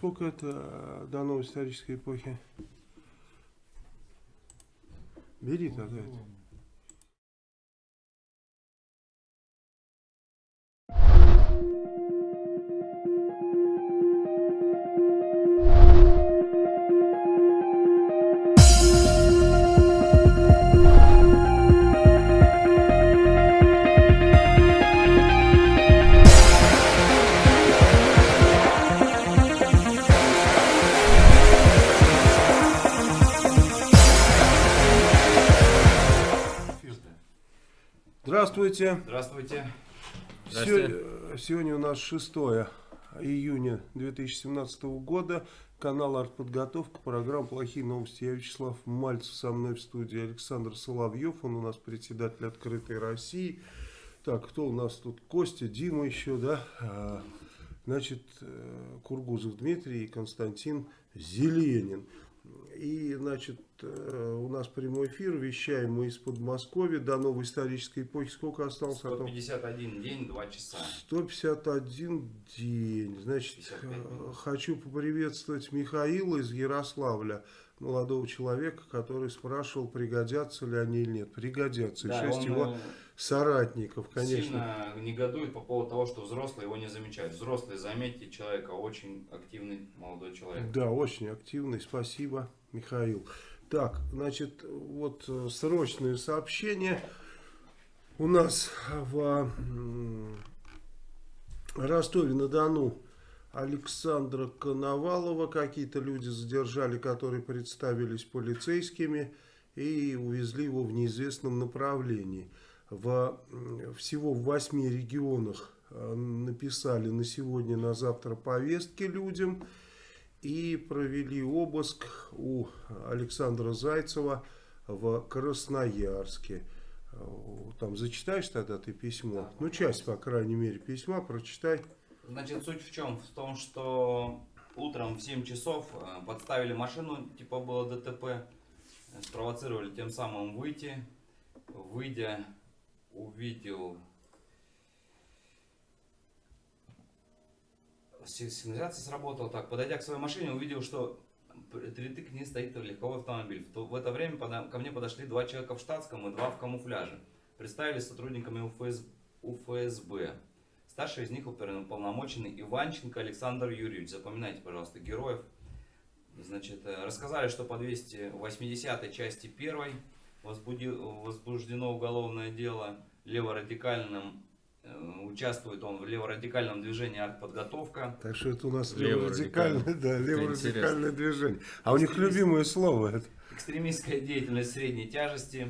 сколько это э, до новой исторической эпохи? Бери тогда это. Здравствуйте. Здравствуйте. Се- Сегодня у нас 6 июня 2017 года. Канал «Артподготовка», программа «Плохие новости». Я Вячеслав Мальцев, со мной в студии Александр Соловьев. Он у нас председатель «Открытой России». Так, кто у нас тут? Костя, Дима еще, да? А, Значит, э, Кургузов Дмитрий и Константин Зеленин. И, значит, э, у нас прямой эфир, вещаем мы из Подмосковья до новой исторической эпохи. Сколько осталось? а то? 151 день, 2 часа. 151 день. Значит, 55 э, хочу поприветствовать Михаила из Ярославля, молодого человека, который спрашивал, пригодятся ли они или нет. Пригодятся. И Да, шесть он его э, соратников, конечно. сильно негодует по поводу того, что взрослые его не замечают. Взрослые, заметьте человека, очень активный молодой человек. Да, очень активный. Спасибо, Михаил. Так, значит, вот э, срочные сообщения. У нас в Ростове-на-Дону Александра Коновалова какие-то люди задержали, которые представились полицейскими и увезли его в неизвестном направлении. В, всего в восьми регионах э, написали на сегодня, на завтра повестки людям и провели обыск у Александра Зайцева в Красноярске. Э, Там зачитаешь тогда ты письмо? Да, ну, часть, по крайней мере, письма прочитай. Значит, суть в чем? В том, что утром в 7 часов э, подставили машину, типа было ДТП, спровоцировали тем самым выйти. Выйдя, увидел... Си- Сигнализация сработала так. Подойдя к своей машине, увидел, что перед к ней стоит легковой автомобиль. В, то- в это время пода- ко мне подошли два человека в штатском и два в камуфляже. Представились сотрудниками УФС, УФСБ. Старший из них уполномоченный Иванченко Александр Юрьевич. Запоминайте, пожалуйста, героев. Значит, э, рассказали, что по 280 части 1 возбуждено уголовное дело леворадикальным. э, Участвует он в леворадикальном движении «Артподготовка». Так что это у нас Леворадикальное. да, леворадикальное движение. А у них любимое слово это. Экстремистская деятельность средней тяжести.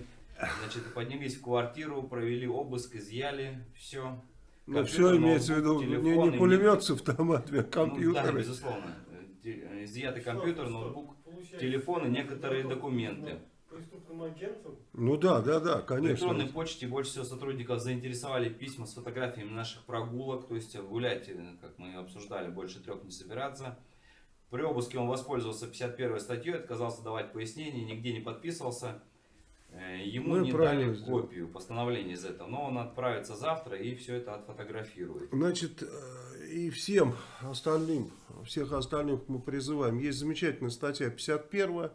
Значит, поднялись в квартиру, провели обыск, изъяли все. Ну, все имеется в виду не, не пулемет с автоматами, а Ну, да, компьютеры. безусловно. Изъятый компьютер, ноутбук, телефон и некоторые документы. Преступным агентом? Ну да, да, да, В конечно. электронной почте больше всего сотрудников заинтересовали письма с фотографиями наших прогулок, то есть гулять, э, как мы обсуждали, больше трех не собираться. При обыске он воспользовался 51 статьей, отказался давать пояснения, нигде не подписывался. Э, Ему Ну не дали копию постановления из этого, но он отправится завтра и все это отфотографирует. Значит, э, и всем остальным, всех остальных мы призываем. Есть замечательная статья 51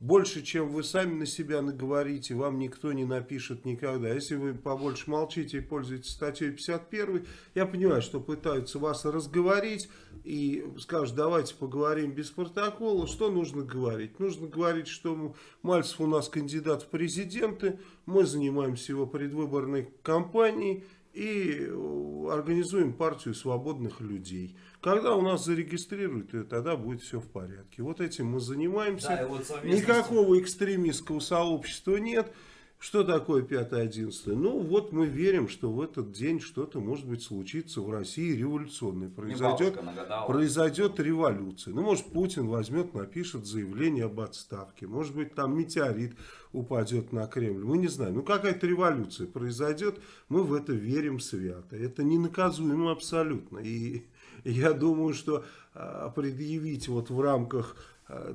больше, чем вы сами на себя наговорите, вам никто не напишет никогда. Если вы побольше молчите и пользуетесь статьей 51, я понимаю, что пытаются вас разговорить и скажут, давайте поговорим без протокола. Что нужно говорить? Нужно говорить, что Мальцев у нас кандидат в президенты, мы занимаемся его предвыборной кампанией и э, организуем партию свободных людей. Когда у нас зарегистрируют ее, тогда будет все в порядке. Вот этим мы занимаемся. Да, вот Никакого экстремистского сообщества нет. Что такое 5-11? Ну, вот мы верим, что в этот день что-то, может быть, случится в России революционное. Произойдет, произойдет революция. Ну, может, Путин возьмет, напишет заявление об отставке. Может быть, там метеорит упадет на Кремль. Мы не знаем. Ну, какая-то революция произойдет. Мы в это верим свято. Это ненаказуемо абсолютно. И я думаю, что а, предъявить вот в рамках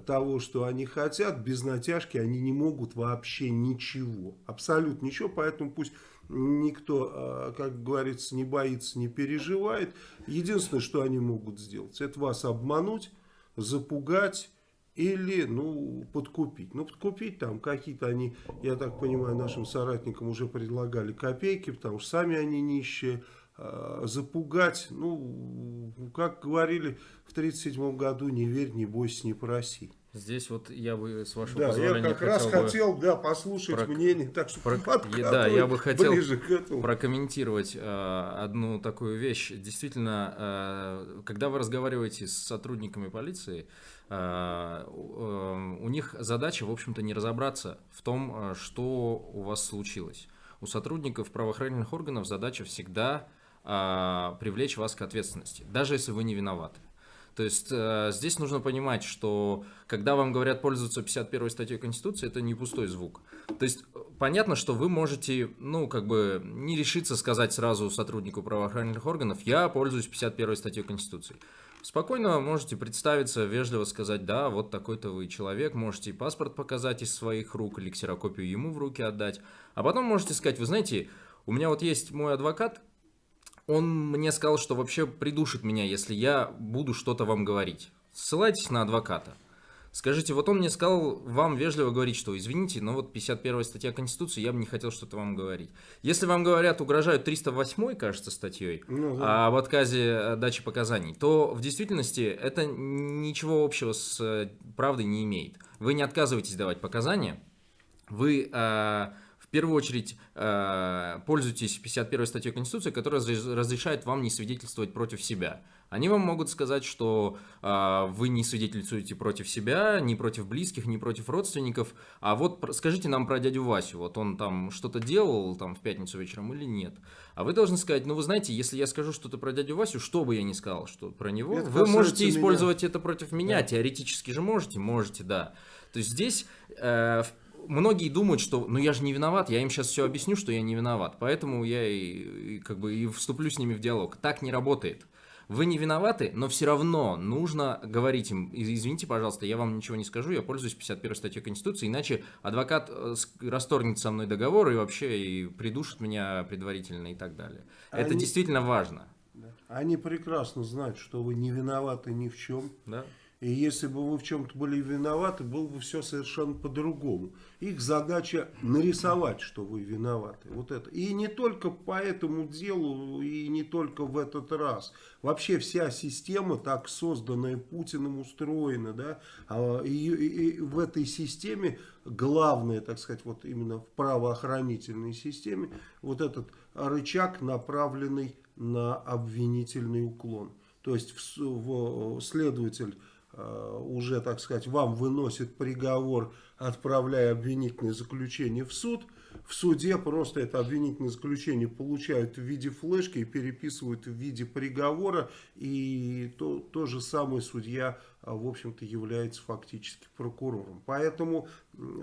того, что они хотят, без натяжки они не могут вообще ничего. Абсолютно ничего. Поэтому пусть никто, а, как говорится, не боится, не переживает. Единственное, что они могут сделать, это вас обмануть, запугать или, ну, подкупить. Ну, подкупить там какие-то они, я так понимаю, нашим соратникам уже предлагали копейки, потому что сами они нищие. А, запугать, ну, как говорили в 1937 году, не верь, не бойся, не проси. Здесь вот я бы, с вашего да, позволения, я как раз бы хотел, да, послушать про... мнение, так что про... да, я бы хотел прокомментировать э, одну такую вещь. Действительно, э, когда вы разговариваете с сотрудниками полиции, э, э, у них задача, в общем-то, не разобраться в том, э, что у вас случилось. У сотрудников правоохранительных органов задача всегда э, привлечь вас к ответственности, даже если вы не виноваты. То есть э, здесь нужно понимать, что когда вам говорят пользоваться 51 статьей Конституции, это не пустой звук. То есть понятно, что вы можете, ну, как бы не решиться сказать сразу сотруднику правоохранительных органов, я пользуюсь 51 статьей Конституции. Спокойно можете представиться, вежливо сказать, да, вот такой-то вы человек, можете паспорт показать из своих рук или ксерокопию ему в руки отдать. А потом можете сказать, вы знаете, у меня вот есть мой адвокат, он мне сказал, что вообще придушит меня, если я буду что-то вам говорить. Ссылайтесь на адвоката. Скажите, вот он мне сказал вам вежливо говорить, что извините, но вот 51 статья Конституции, я бы не хотел что-то вам говорить. Если вам говорят, угрожают 308, кажется, статьей, ну, да. об отказе дачи показаний, то в действительности это ничего общего с э, правдой не имеет. Вы не отказываетесь давать показания, вы э, первую очередь э, пользуйтесь 51 статьей Конституции, которая разрешает вам не свидетельствовать против себя. Они вам могут сказать, что э, вы не свидетельствуете против себя, ни против близких, ни против родственников. А вот скажите нам про дядю Васю, вот он там что-то делал там в пятницу вечером или нет. А вы должны сказать, ну вы знаете, если я скажу что-то про дядю Васю, что бы я ни сказал что про него, это вы можете меня. использовать это против меня, да. теоретически же можете, можете, да. То есть здесь э, многие думают, что ну я же не виноват, я им сейчас все объясню, что я не виноват, поэтому я и, и как бы и вступлю с ними в диалог. Так не работает. Вы не виноваты, но все равно нужно говорить им, извините, пожалуйста, я вам ничего не скажу, я пользуюсь 51 статьей Конституции, иначе адвокат э, расторгнет со мной договор и вообще и придушит меня предварительно и так далее. Они, Это действительно важно. Они прекрасно знают, что вы не виноваты ни в чем. Да. И если бы вы в чем-то были виноваты, было бы все совершенно по-другому. Их задача нарисовать, что вы виноваты. Вот это. И не только по этому делу, и не только в этот раз. Вообще вся система, так созданная Путиным, устроена. Да? А, и, и, и в этой системе главное, так сказать, вот именно в правоохранительной системе, вот этот рычаг, направленный на обвинительный уклон. То есть в, в, следователь уже, так сказать, вам выносит приговор, отправляя обвинительное заключение в суд. В суде просто это обвинительное заключение получают в виде флешки и переписывают в виде приговора. И то, то же самое судья, э, в общем-то, является фактически прокурором. Поэтому,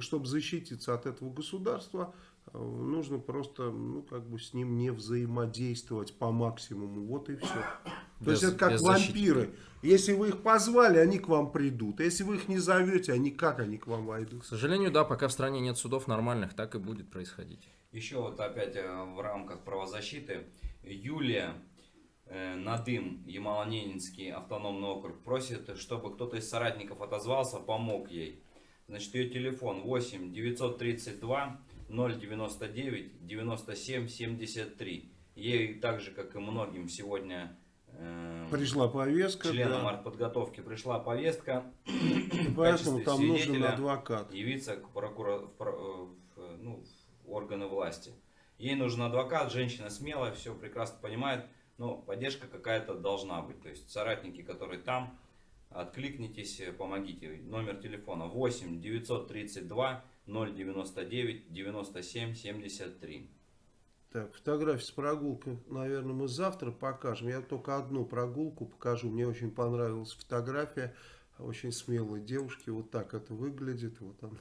чтобы защититься от этого государства, э, нужно просто, ну, как бы с ним не взаимодействовать по максимуму. Вот и все. То без, есть это как вампиры. Если вы их позвали, они к вам придут. А если вы их не зовете, они как они к вам войдут? К сожалению, да, пока в стране нет судов нормальных, так и будет происходить. Еще вот опять э, в рамках правозащиты Юлия э, Надым, Ямало-Ненецкий автономный округ, просит, чтобы кто-то из соратников отозвался, помог ей. Значит, ее телефон 8 932 099 97 73. Ей так же, как и многим сегодня Эм, пришла повестка. Членам да. артподготовки пришла повестка. И поэтому там нужен адвокат. Явиться к прокурор, в, в, ну, в органы власти. Ей нужен адвокат, женщина смелая, все прекрасно понимает, но поддержка какая-то должна быть. То есть соратники, которые там, откликнитесь, помогите. Номер телефона 8 932 099 97 73. Так, фотография с прогулкой, наверное, мы завтра покажем. Я только одну прогулку покажу. Мне очень понравилась фотография. Очень смелой девушки. Вот так это выглядит. Вот он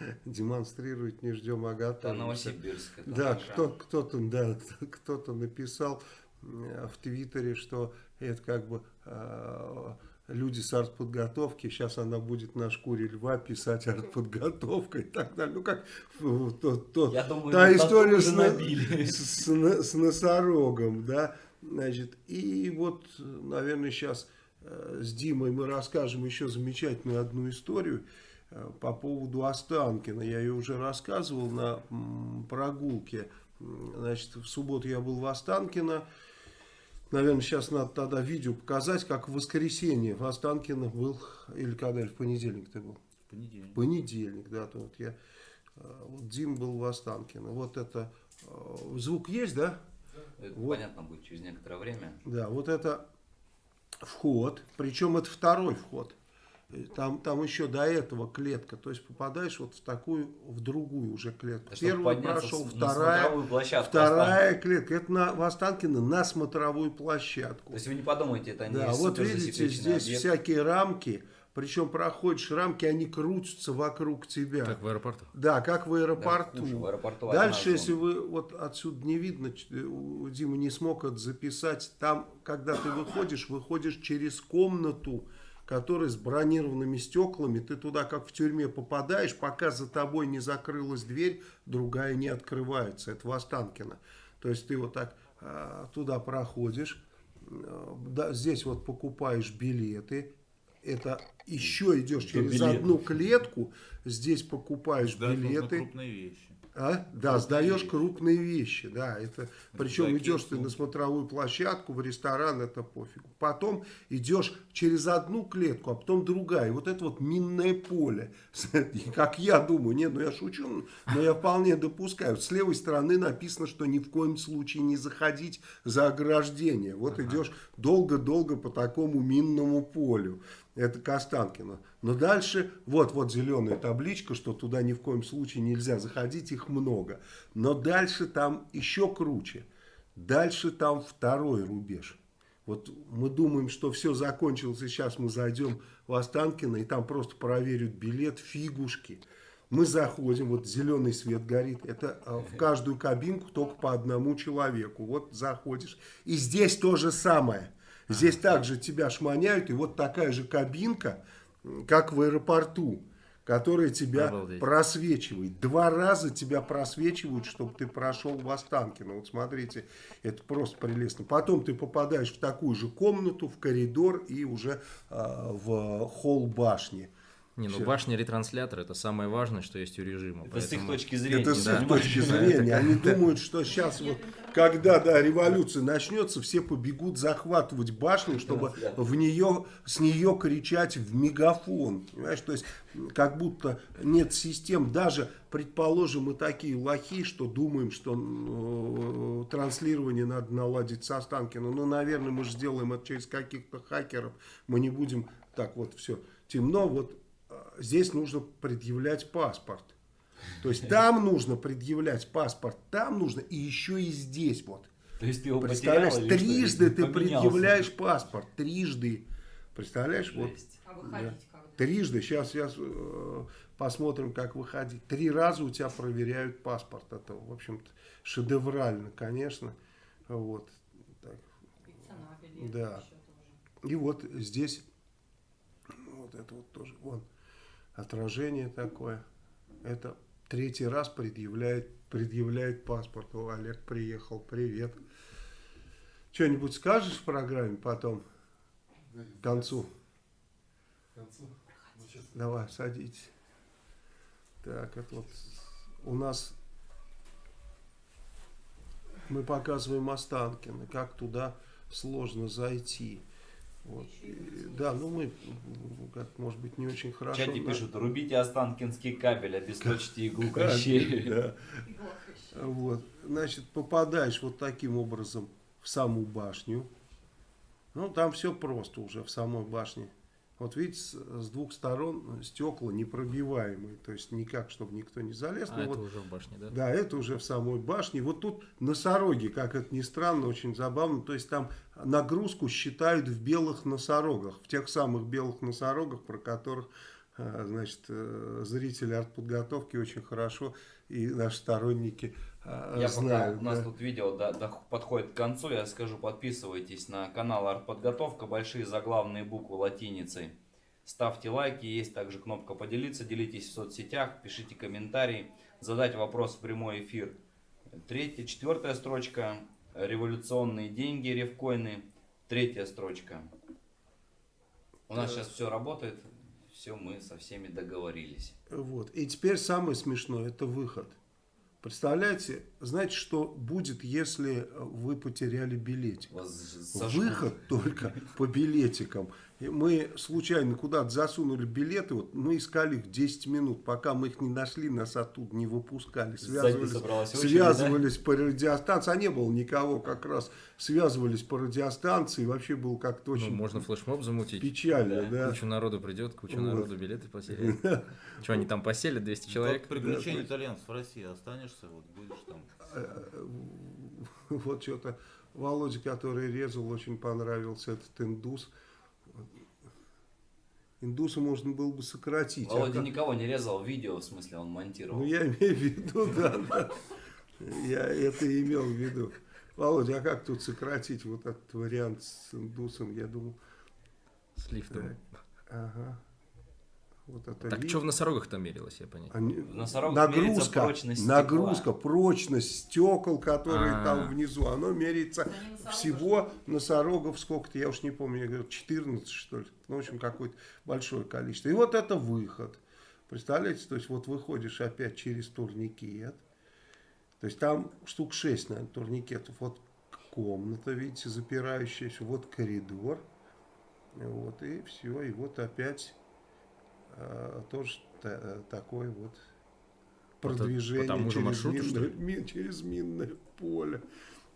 демонстрирует, не ждем, а готовимся. Новосибирск. Да, кто, кто-то да, кто написал в Твиттере, что это как бы э, люди с артподготовки, сейчас она будет на шкуре льва писать артподготовка и так далее. Ну как то, то, Я думаю, та история с, с, с, с носорогом, да, значит, и вот, наверное, сейчас э, с Димой мы расскажем еще замечательную одну историю э, по поводу Останкина. Я ее уже рассказывал на прогулке. Значит, в субботу я был в Останкино. Наверное, сейчас надо тогда видео показать, как в воскресенье в Останкино был, или когда, или в понедельник ты был? В понедельник. Понедельник, да, то вот я, э, вот Дим был в Останкино. Вот это, э, звук есть, да? Это вот. понятно будет через некоторое время. Да, вот это вход, причем это второй вход. Там, там еще до этого клетка, то есть попадаешь вот в такую, в другую уже клетку. Это Первый прошел, вторая, вторая клетка. Это на, в Останкино на смотровую площадку. То есть вы не подумайте, это не Да, вот видите, здесь объект. всякие рамки, причем проходишь рамки, они крутятся вокруг тебя. Как в аэропорту. Да, как в аэропорту. Да, в аэропорту Дальше, если вы, вот отсюда не видно, Дима не смог это записать, там, когда ты выходишь, выходишь через комнату, который с бронированными стеклами, ты туда как в тюрьме попадаешь, пока за тобой не закрылась дверь, другая не открывается. Это в Останкино. То есть ты вот так а, туда проходишь, а, да, здесь вот покупаешь билеты, это еще идешь через билеты. одну клетку, здесь покупаешь да, билеты. крупные вещи. А? Да, сдаешь крупные вещи, да, это, причем идешь ты на смотровую площадку, в ресторан, это пофиг. Потом идешь через одну клетку, а потом другая, и вот это вот минное поле, как я думаю, нет, ну я шучу, но я вполне допускаю, с левой стороны написано, что ни в коем случае не заходить за ограждение, вот ага. идешь долго-долго по такому минному полю, это Костанкино. Но дальше, вот, вот зеленая табличка, что туда ни в коем случае нельзя заходить, их много. Но дальше там еще круче. Дальше там второй рубеж. Вот мы думаем, что все закончилось, и сейчас мы зайдем в Останкино, и там просто проверят билет, фигушки. Мы заходим, вот зеленый свет горит, это а, в каждую кабинку только по одному человеку. Вот заходишь. И здесь то же самое. Здесь также тебя шманяют, и вот такая же кабинка, как в аэропорту, которая тебя Обалдеть. просвечивает. Два раза тебя просвечивают, чтобы ты прошел в Останкино. Вот смотрите, это просто прелестно. Потом ты попадаешь в такую же комнату, в коридор и уже э, в холл башни. Не, ну башня ретранслятор это самое важное, что есть у режима. Это поэтому... с их точки зрения. Это с их точки зрения. Они думают, что сейчас вот, когда да, революция начнется, все побегут захватывать башню, чтобы в нее, с нее кричать в мегафон. Понимаешь, то есть как будто нет систем. Даже, предположим, мы такие лохи, что думаем, что э, транслирование надо наладить со Останкино. Ну, наверное, мы же сделаем это через каких-то хакеров. Мы не будем так вот все темно. Вот здесь нужно предъявлять паспорт. То есть там нужно предъявлять паспорт, там нужно и еще и здесь вот. То есть ты его Представляешь, трижды ты предъявляешь паспорт, трижды. Представляешь, вот. А выходить да. Трижды, сейчас, сейчас э, посмотрим, как выходить. Три раза у тебя проверяют паспорт. Это, в общем-то, шедеврально, конечно. Вот. Так. Да. И вот здесь, вот это вот тоже, вон отражение такое. Это третий раз предъявляет, предъявляет паспорт. О, Олег приехал, привет. Что-нибудь скажешь в программе потом, к концу? К концу? Ну, Давай, садитесь. Так, это вот у нас мы показываем Останкино, как туда сложно зайти. Вот. да, ну мы, как может быть, не очень хорошо. В чате да. пишут, рубите Останкинский кабель, обесточьте иглу Кощей. Да. Вот. Значит, попадаешь вот таким образом в саму башню. Ну, там все просто уже в самой башне. Вот видите, с, с двух сторон стекла непробиваемые, то есть никак, чтобы никто не залез. А это вот, уже в башне, да? Да, это уже в самой башне. Вот тут носороги, как это ни странно, очень забавно. То есть там нагрузку считают в белых носорогах, в тех самых белых носорогах, про которых э, значит, э, зрители артподготовки очень хорошо и наши сторонники я знаю. Пока у нас да. тут видео до, до, подходит к концу, я скажу, подписывайтесь на канал Артподготовка, большие заглавные буквы латиницей. Ставьте лайки, есть также кнопка поделиться, делитесь в соцсетях, пишите комментарии, задать вопрос в прямой эфир. Третья, четвертая строчка, революционные деньги, ревкоины. Третья строчка, У нас сейчас все работает, все мы со всеми договорились. Вот. И теперь самое смешное, это выход. Представляете, знаете, что будет, если вы потеряли билетик? Выход только по билетикам. Мы случайно куда-то засунули билеты, вот мы искали их 10 минут, пока мы их не нашли, нас оттуда не выпускали. Связывались, очередь, связывались да? по радиостанции, а не было никого как раз. Связывались по радиостанции, вообще было как-то очень... Ну, можно флешмоб замутить. Печально, да. да. Куча народу придет, куча вот. народу билеты поселят. Что, они там поселят, 200 человек? Приключения итальянцев в России останешься, вот будешь там... Э, вот что-то Володя, который резал, очень понравился этот индус. Индуса можно было бы сократить. Володя а никого не резал, видео в смысле он монтировал. Ну я имею в виду, да, да. Я это имел в виду. Володя, а как тут сократить вот этот вариант с индусом, я думаю. С лифтом. Ага. Вот это так что в носорогах-то мерилось, я понял? Они... нагрузка, прочность нагрузка, прочность стекол, которые А-а-а. там внизу, оно меряется всего носорогов сколько-то, я уж не помню, я говорю, 14 что ли, ну, в общем, какое-то большое количество. И вот это выход. Представляете, то есть вот выходишь опять через турникет, то есть там штук 6, наверное, турникетов, вот комната, видите, запирающаяся, вот коридор, вот и все, и вот опять тоже э, такое вот продвижение по через, минное, через минное поле.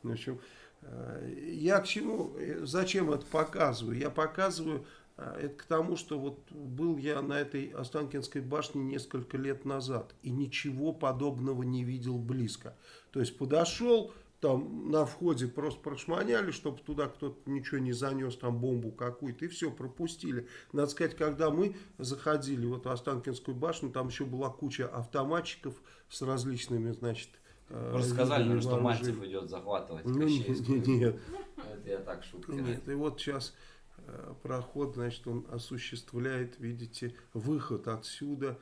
В общем, э, я к чему, зачем это показываю? Я показываю это к тому, что вот был я на этой Останкинской башне несколько лет назад и ничего подобного не видел близко. То есть подошел, там на входе просто прошманяли, чтобы туда кто-то ничего не занес, там бомбу какую-то, и все, пропустили. Надо сказать, когда мы заходили в эту Останкинскую башню, там еще была куча автоматчиков с различными, значит, э, Просто сказали нам, что Мальцев идет захватывать ну, нет, нет. Это я так шутка. Нет, и вот сейчас э, проход, значит, он осуществляет, видите, выход отсюда.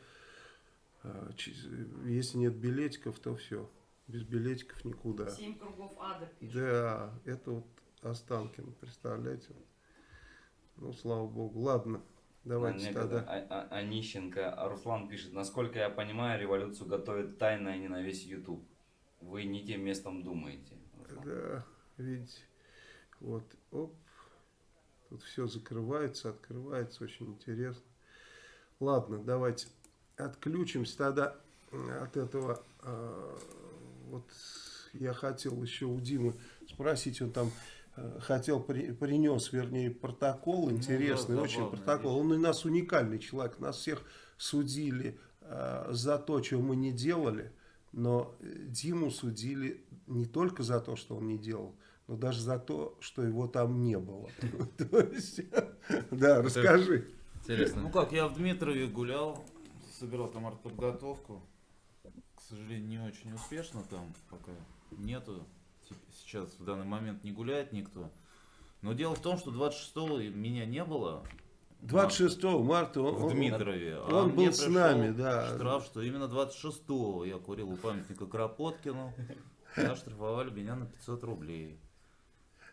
Э, если нет билетиков, то все без билетиков никуда. Семь кругов ада пишут. Да, это вот Останкин, представляете? Ну, слава богу. Ладно, давайте тогда. А, а, Онищенко, а Руслан пишет, насколько я понимаю, революцию готовит тайно, а не на весь YouTube. Вы не тем местом думаете. Руслан. Да, видите. Вот, оп. Тут все закрывается, открывается, очень интересно. Ладно, давайте отключимся тогда от этого а, вот я хотел еще у Димы спросить, он там э, хотел, при, принес, вернее, протокол интересный, ну, да, очень протокол. Он у нас уникальный человек, нас всех судили э, за то, чего мы не делали, но Диму судили не только за то, что он не делал, но даже за то, что его там не было. Да, расскажи. Интересно. Ну как, я в Дмитрове гулял, собирал там артподготовку сожалению, не очень успешно там пока нету. Сейчас в данный момент не гуляет никто. Но дело в том, что 26-го меня не было. 26 марта он, в Дмитрове. Он, а он был с нами, да. Штраф, что именно 26-го я курил у памятника Кропоткину. Оштрафовали меня на 500 рублей.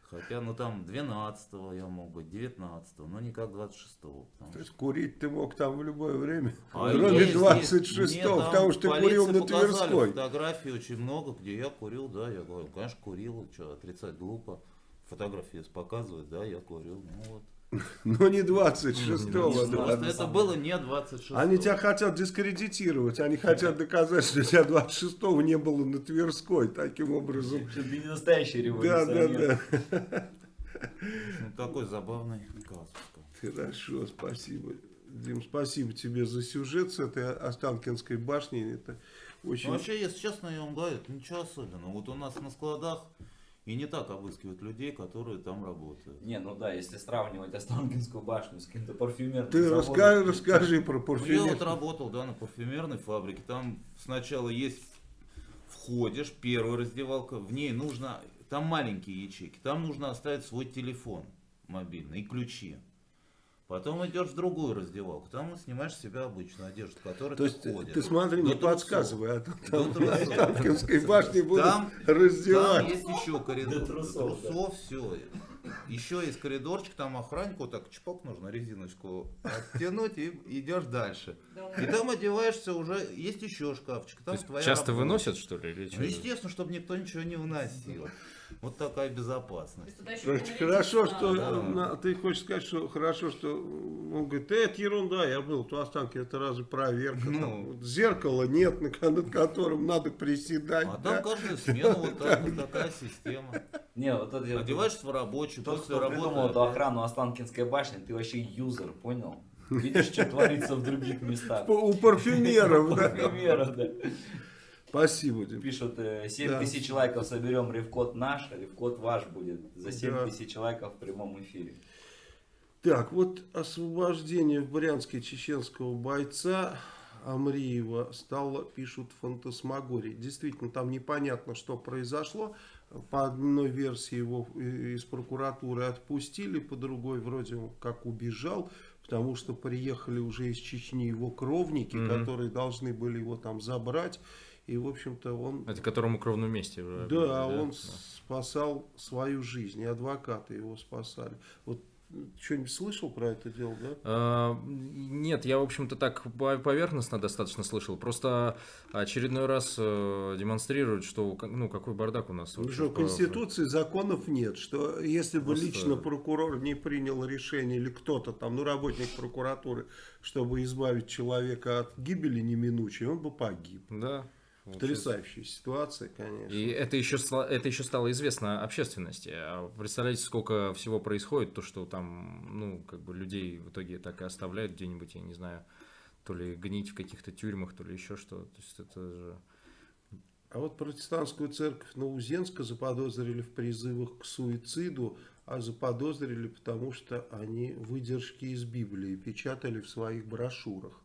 Хотя, ну там 12 я мог быть, 19 но никак 26 -го, То есть курить ты мог там в любое время, а кроме 26 потому что ты курил на Тверской. фотографии очень много, где я курил, да, я говорю, конечно, курил, что, отрицать глупо. Фотографии показывают, да, я курил, ну вот. Но не 26-го. Да. Это было не 26-го. Они тебя хотят дискредитировать. Они хотят доказать, что тебя 26-го не было на Тверской. Таким образом. Что ты не настоящий революционер. Да, да, да. Ну, такой забавный казус. Хорошо, спасибо. Дим, спасибо тебе за сюжет с этой Останкинской башни. Это очень... Ну, вообще, если честно, я вам говорю, это ничего особенного. Вот у нас на складах и не так обыскивают людей, которые там работают. Не, ну да, если сравнивать Останкинскую башню с каким-то парфюмерным Ты расскажи, расскажи про парфюмер. Ну, я вот работал, да, на парфюмерной фабрике. Там сначала есть, входишь, первая раздевалка, в ней нужно, там маленькие ячейки, там нужно оставить свой телефон мобильный и ключи. Потом идешь в другую раздевалку, там снимаешь с себя обычную одежду, которая То есть ходишь. ты смотри, не подсказывай, а то там в Останкинской башне будут там, раздевать. Там есть еще коридор. До трусов, до трусов да. все. еще есть коридорчик, там охраннику так чпок нужно резиночку оттянуть и идешь дальше. И там одеваешься уже, есть еще шкафчик. Там часто работа. выносят что ли? Или ну, естественно, чтобы никто ничего не выносил. Вот такая безопасность. Хорошо, что да. ты хочешь сказать, что хорошо, что он говорит, это ерунда, я был в Останке, это разве проверка? Ну, там, зеркала нет, над которым надо приседать. А да? там каждую смену вот так, вот такая система. Не, вот это Одеваешься в рабочую, Тот, кто придумал эту охрану Останкинской башни, ты вообще юзер, понял? Видишь, что творится в других местах. У парфюмеров, да. Парфюмеров, да. Спасибо. Дим. Пишут, 7 да. тысяч лайков соберем, ревкод наш, ревкод ваш будет за 7 да. тысяч лайков в прямом эфире. Так, вот освобождение в Брянске чеченского бойца Амриева стало, пишут, фантасмагории. Действительно, там непонятно, что произошло. По одной версии его из прокуратуры отпустили, по другой вроде как убежал, потому что приехали уже из Чечни его кровники, mm -hmm. которые должны были его там забрать. И, в общем-то, он... Это которому кровном месте. Да, да, он да. спасал свою жизнь, и адвокаты его спасали. Вот что-нибудь слышал про это дело, да? А, нет, я, в общем-то, так поверхностно достаточно слышал. Просто очередной раз э, демонстрируют, что, ну, какой бардак у нас. Ну, что, в Конституции законов нет, что если бы Просто... лично прокурор не принял решение, или кто-то там, ну, работник прокуратуры, чтобы избавить человека от гибели неминучей, он бы погиб. Да. Потрясающая ситуация, конечно. И это еще, это еще стало известно общественности. А представляете, сколько всего происходит, то, что там, ну, как бы людей в итоге так и оставляют где-нибудь, я не знаю, то ли гнить в каких-то тюрьмах, то ли еще что. То есть это же... А вот протестантскую церковь Наузенска заподозрили в призывах к суициду, а заподозрили потому, что они выдержки из Библии печатали в своих брошюрах.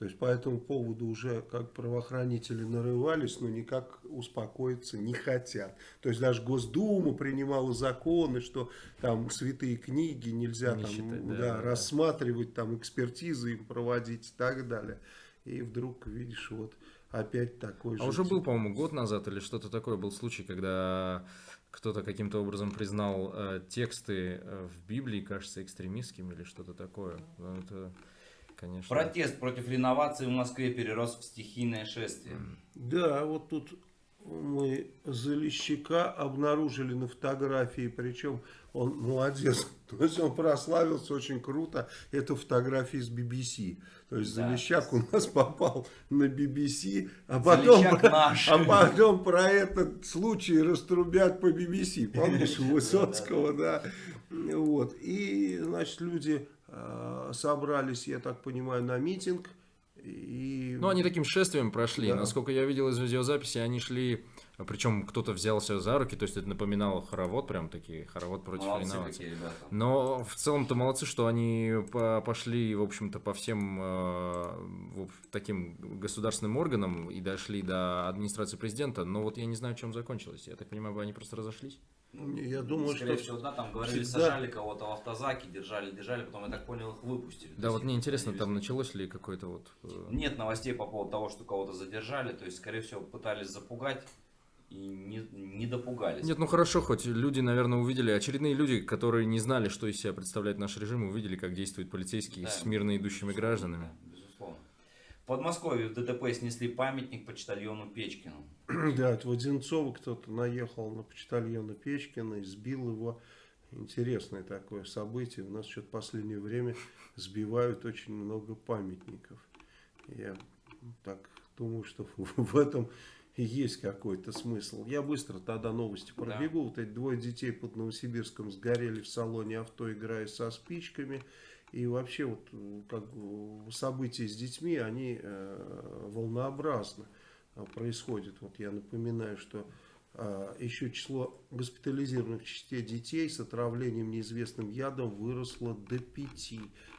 То есть по этому поводу уже как правоохранители нарывались, но никак успокоиться не хотят. То есть даже Госдума принимала законы, что там святые книги нельзя не там, считать, да, да, да, рассматривать, там экспертизы им проводить и так далее. И вдруг видишь вот опять такой же. А уже был, по-моему, год назад или что-то такое был случай, когда кто-то каким-то образом признал э, тексты э, в Библии, кажется, экстремистскими или что-то такое. Это конечно. Протест против реновации в Москве перерос в стихийное шествие. Да, вот тут мы Залещика обнаружили на фотографии, причем он молодец, то есть он прославился очень круто, это фотографии с BBC, то есть да. Залещак у нас попал на BBC, а потом, про, а потом про этот случай раструбят по BBC, помнишь, Высоцкого, да, вот, и, значит, люди собрались, я так понимаю, на митинг. И... Ну, они таким шествием прошли. Да. Насколько я видел из видеозаписи, они шли, причем кто-то взялся за руки, то есть это напоминало хоровод, прям такие, хоровод против молодцы реновации. Но в целом-то молодцы, что они пошли, в общем-то, по всем э, таким государственным органам и дошли до администрации президента. Но вот я не знаю, чем закончилось. Я так понимаю, они просто разошлись? Я думаю, Скорее что всего, да, там говорили, всегда... сажали кого-то в автозаке, держали, держали, потом, я так понял, их выпустили. Да, вот мне интересно, там началось ли какое-то вот... Э, Нет новостей по поводу того, что кого-то задержали, то есть, скорее всего, пытались запугать и не, не допугались. Нет, ну хорошо, хоть люди, наверное, увидели, очередные люди, которые не знали, что из себя представляет наш режим, увидели, как действуют полицейские да, с мирно идущими гражданами. Подмосковье в ДТП снесли памятник почтальону Печкину. Да, это в Одинцово кто-то наехал на почтальона Печкина и сбил его. Интересное такое событие. У нас что-то в последнее время сбивают очень много памятников. Я так думаю, что в этом есть какой-то смысл. Я быстро тогда новости пробегу. Да. Вот эти двое детей под Новосибирском сгорели в салоне авто, играя со спичками. И вообще вот как события с детьми, они э, волнообразно э, происходят. Вот я напоминаю, что э, еще число госпитализированных частей детей с отравлением неизвестным ядом выросло до 5.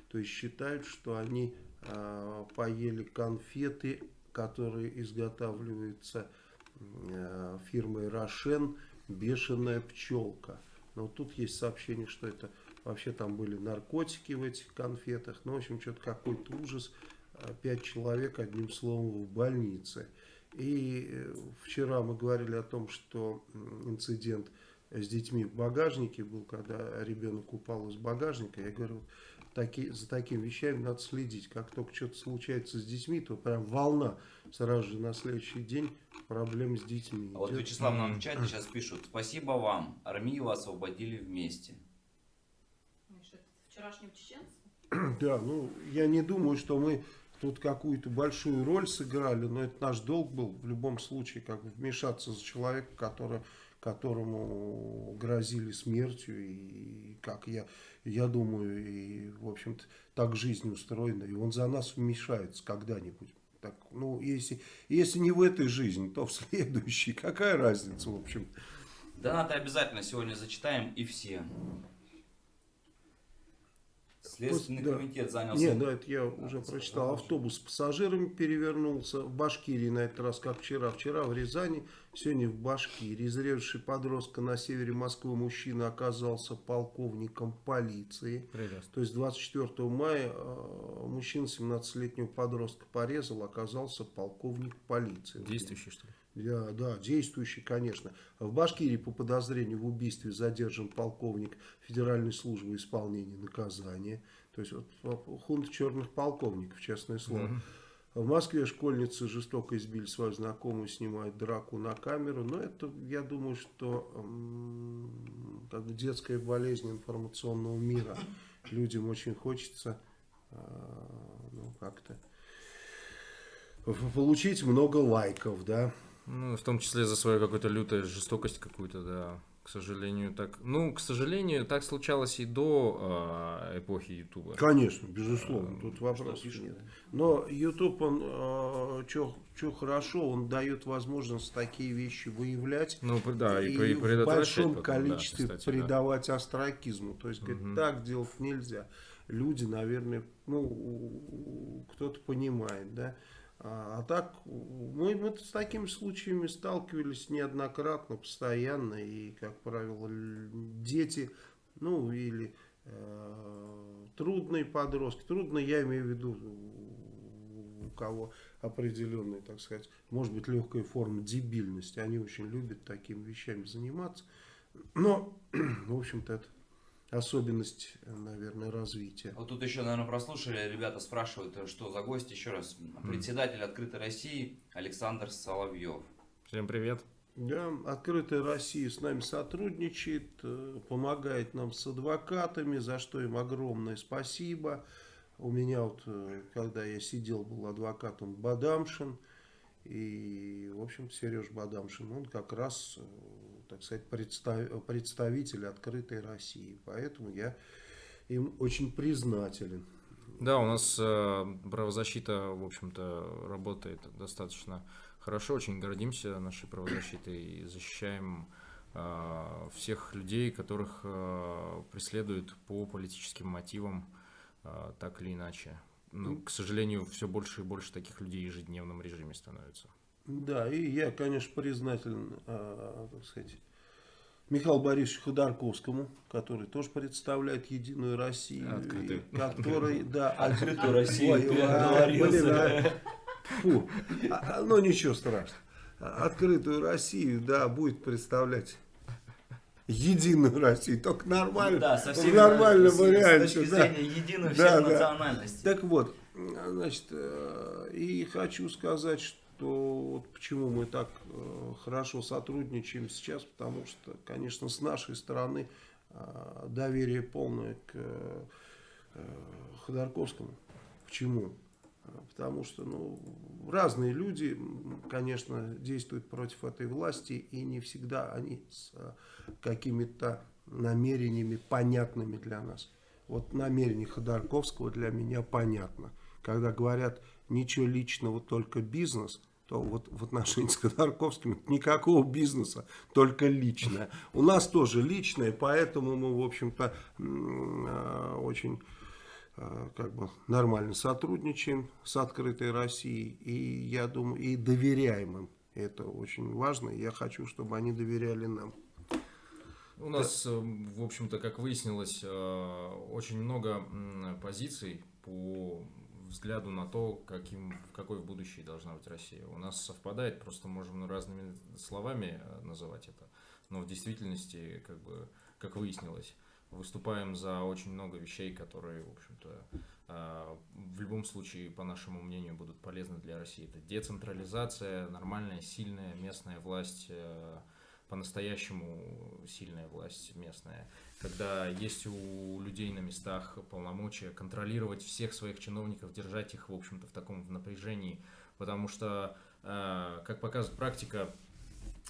То есть считают, что они э, поели конфеты, которые изготавливаются э, фирмой Рошен «Бешеная пчелка». Но тут есть сообщение, что это Вообще там были наркотики в этих конфетах. Ну, в общем, что-то какой-то ужас. Пять человек, одним словом, в больнице. И э, вчера мы говорили о том, что инцидент с детьми в багажнике был, когда ребенок упал из багажника. Я говорю, таки, за такими вещами надо следить. Как только что-то случается с детьми, то прям волна сразу же на следующий день проблем с детьми. А вот Вячеслав нам в чате сейчас пишут. Спасибо вам, армию освободили вместе. Вчерашним чеченцем? Да, ну я не думаю, что мы тут какую-то большую роль сыграли, но это наш долг был в любом случае, как вмешаться за человека, который, которому грозили смертью, и как я, я думаю, и в общем-то так жизнь устроена, и он за нас вмешается когда-нибудь. Так, ну, если, если не в этой жизни, то в следующей. Какая разница, в общем? Донаты обязательно сегодня зачитаем и все. Следственный да. комитет занялся... Нет, да, это я уже прочитал. Автобус с пассажирами перевернулся. В Башкирии на этот раз, как вчера. Вчера в Рязани, сегодня в Башкирии. Изрежевший подростка на севере Москвы мужчина оказался полковником полиции. Прекрасно. То есть 24 мая э, мужчина 17-летнего подростка порезал, оказался полковник полиции. Действующий, что ли? Да, да, действующий, конечно. В Башкирии по подозрению в убийстве задержан полковник Федеральной службы исполнения наказания. То есть вот, хунт черных полковников, честное слово. Угу. В Москве школьницы жестоко избили свою знакомую, снимают драку на камеру. Но это, я думаю, что как бы детская болезнь информационного мира. Людям очень хочется а, ну, как-то получить много лайков, да. Ну, в том числе за свою какую-то лютую жестокость какую-то, да. К сожалению, так. Ну, к сожалению, так случалось и до э, эпохи Ютуба. Конечно, безусловно, тут вопросов нет. Но Ютуб, он э, что хорошо, он дает возможность такие вещи выявлять. Ну, да, и, и в большом потом, количестве да, кстати, придавать да. астракизму. То есть, говорит, угу. так делать нельзя. Люди, наверное, ну, кто-то понимает, да. А, а так, мы, мы с такими случаями сталкивались неоднократно, постоянно, и, как правило, дети, ну, или э, трудные подростки, трудно я имею в виду, у кого определенная, так сказать, может быть, легкая форма дебильности, они очень любят такими вещами заниматься, но, в общем-то, это особенность, наверное, развития. Вот тут еще, наверное, прослушали, ребята спрашивают, что за гость, еще раз. Председатель Открытой России Александр Соловьев. Всем привет. Да, Открытая Россия с нами сотрудничает, э, помогает нам с адвокатами, за что им огромное спасибо. У меня вот, э, когда я сидел, был адвокатом Бадамшин, и, в общем, Сереж Бадамшин, он как раз э, так сказать, представ, представитель открытой России. Поэтому я им очень признателен. Да, у нас э, правозащита, в общем-то, работает достаточно хорошо. Очень гордимся нашей правозащитой и защищаем э, всех людей, которых э, преследуют по политическим мотивам, так или иначе. Но, к сожалению, все больше и больше таких людей в ежедневном режиме становится. Да, и я, конечно, признателен, э, так сказать, Михаилу Борисовичу Ходорковскому, который тоже представляет Единую Россию. Открытую. Который, да, Открытую Россию. А, а, фу, ну ничего страшного. Открытую Россию, да, будет представлять единую Россию, только нормально, ну, да, совсем в нормальном варианте. С точки да. зрения единой да, всех да. национальностей. Так вот, значит, э, и хочу сказать, что что вот почему мы так э, хорошо сотрудничаем сейчас, потому что, конечно, с нашей стороны э, доверие полное к э, Ходорковскому. Почему? Потому что ну, разные люди, конечно, действуют против этой власти, и не всегда они с какими-то намерениями понятными для нас. Вот намерение Ходорковского для меня понятно. Когда говорят ничего личного, только бизнес – то вот в отношении с Ходорковским никакого бизнеса, только личное. У нас тоже личное, поэтому мы, в общем-то, а, очень а, как бы нормально сотрудничаем с открытой Россией. И я думаю, и доверяем им. Это очень важно. Я хочу, чтобы они доверяли нам. У нас, в общем-то, как выяснилось, э, очень много позиций по взгляду на то, каким, какой в будущее должна быть Россия. У нас совпадает, просто можем разными словами э, называть это. но в действительности, как бы, как выяснилось, выступаем за очень много вещей, которые, в общем-то, а, в любом случае, по нашему мнению, будут полезны для России. Это децентрализация, нормальная, сильная местная власть, э, по-настоящему сильная власть местная, когда есть у людей на местах полномочия контролировать всех своих чиновников, держать их, в общем-то, в таком напряжении, потому что, э, как показывает практика,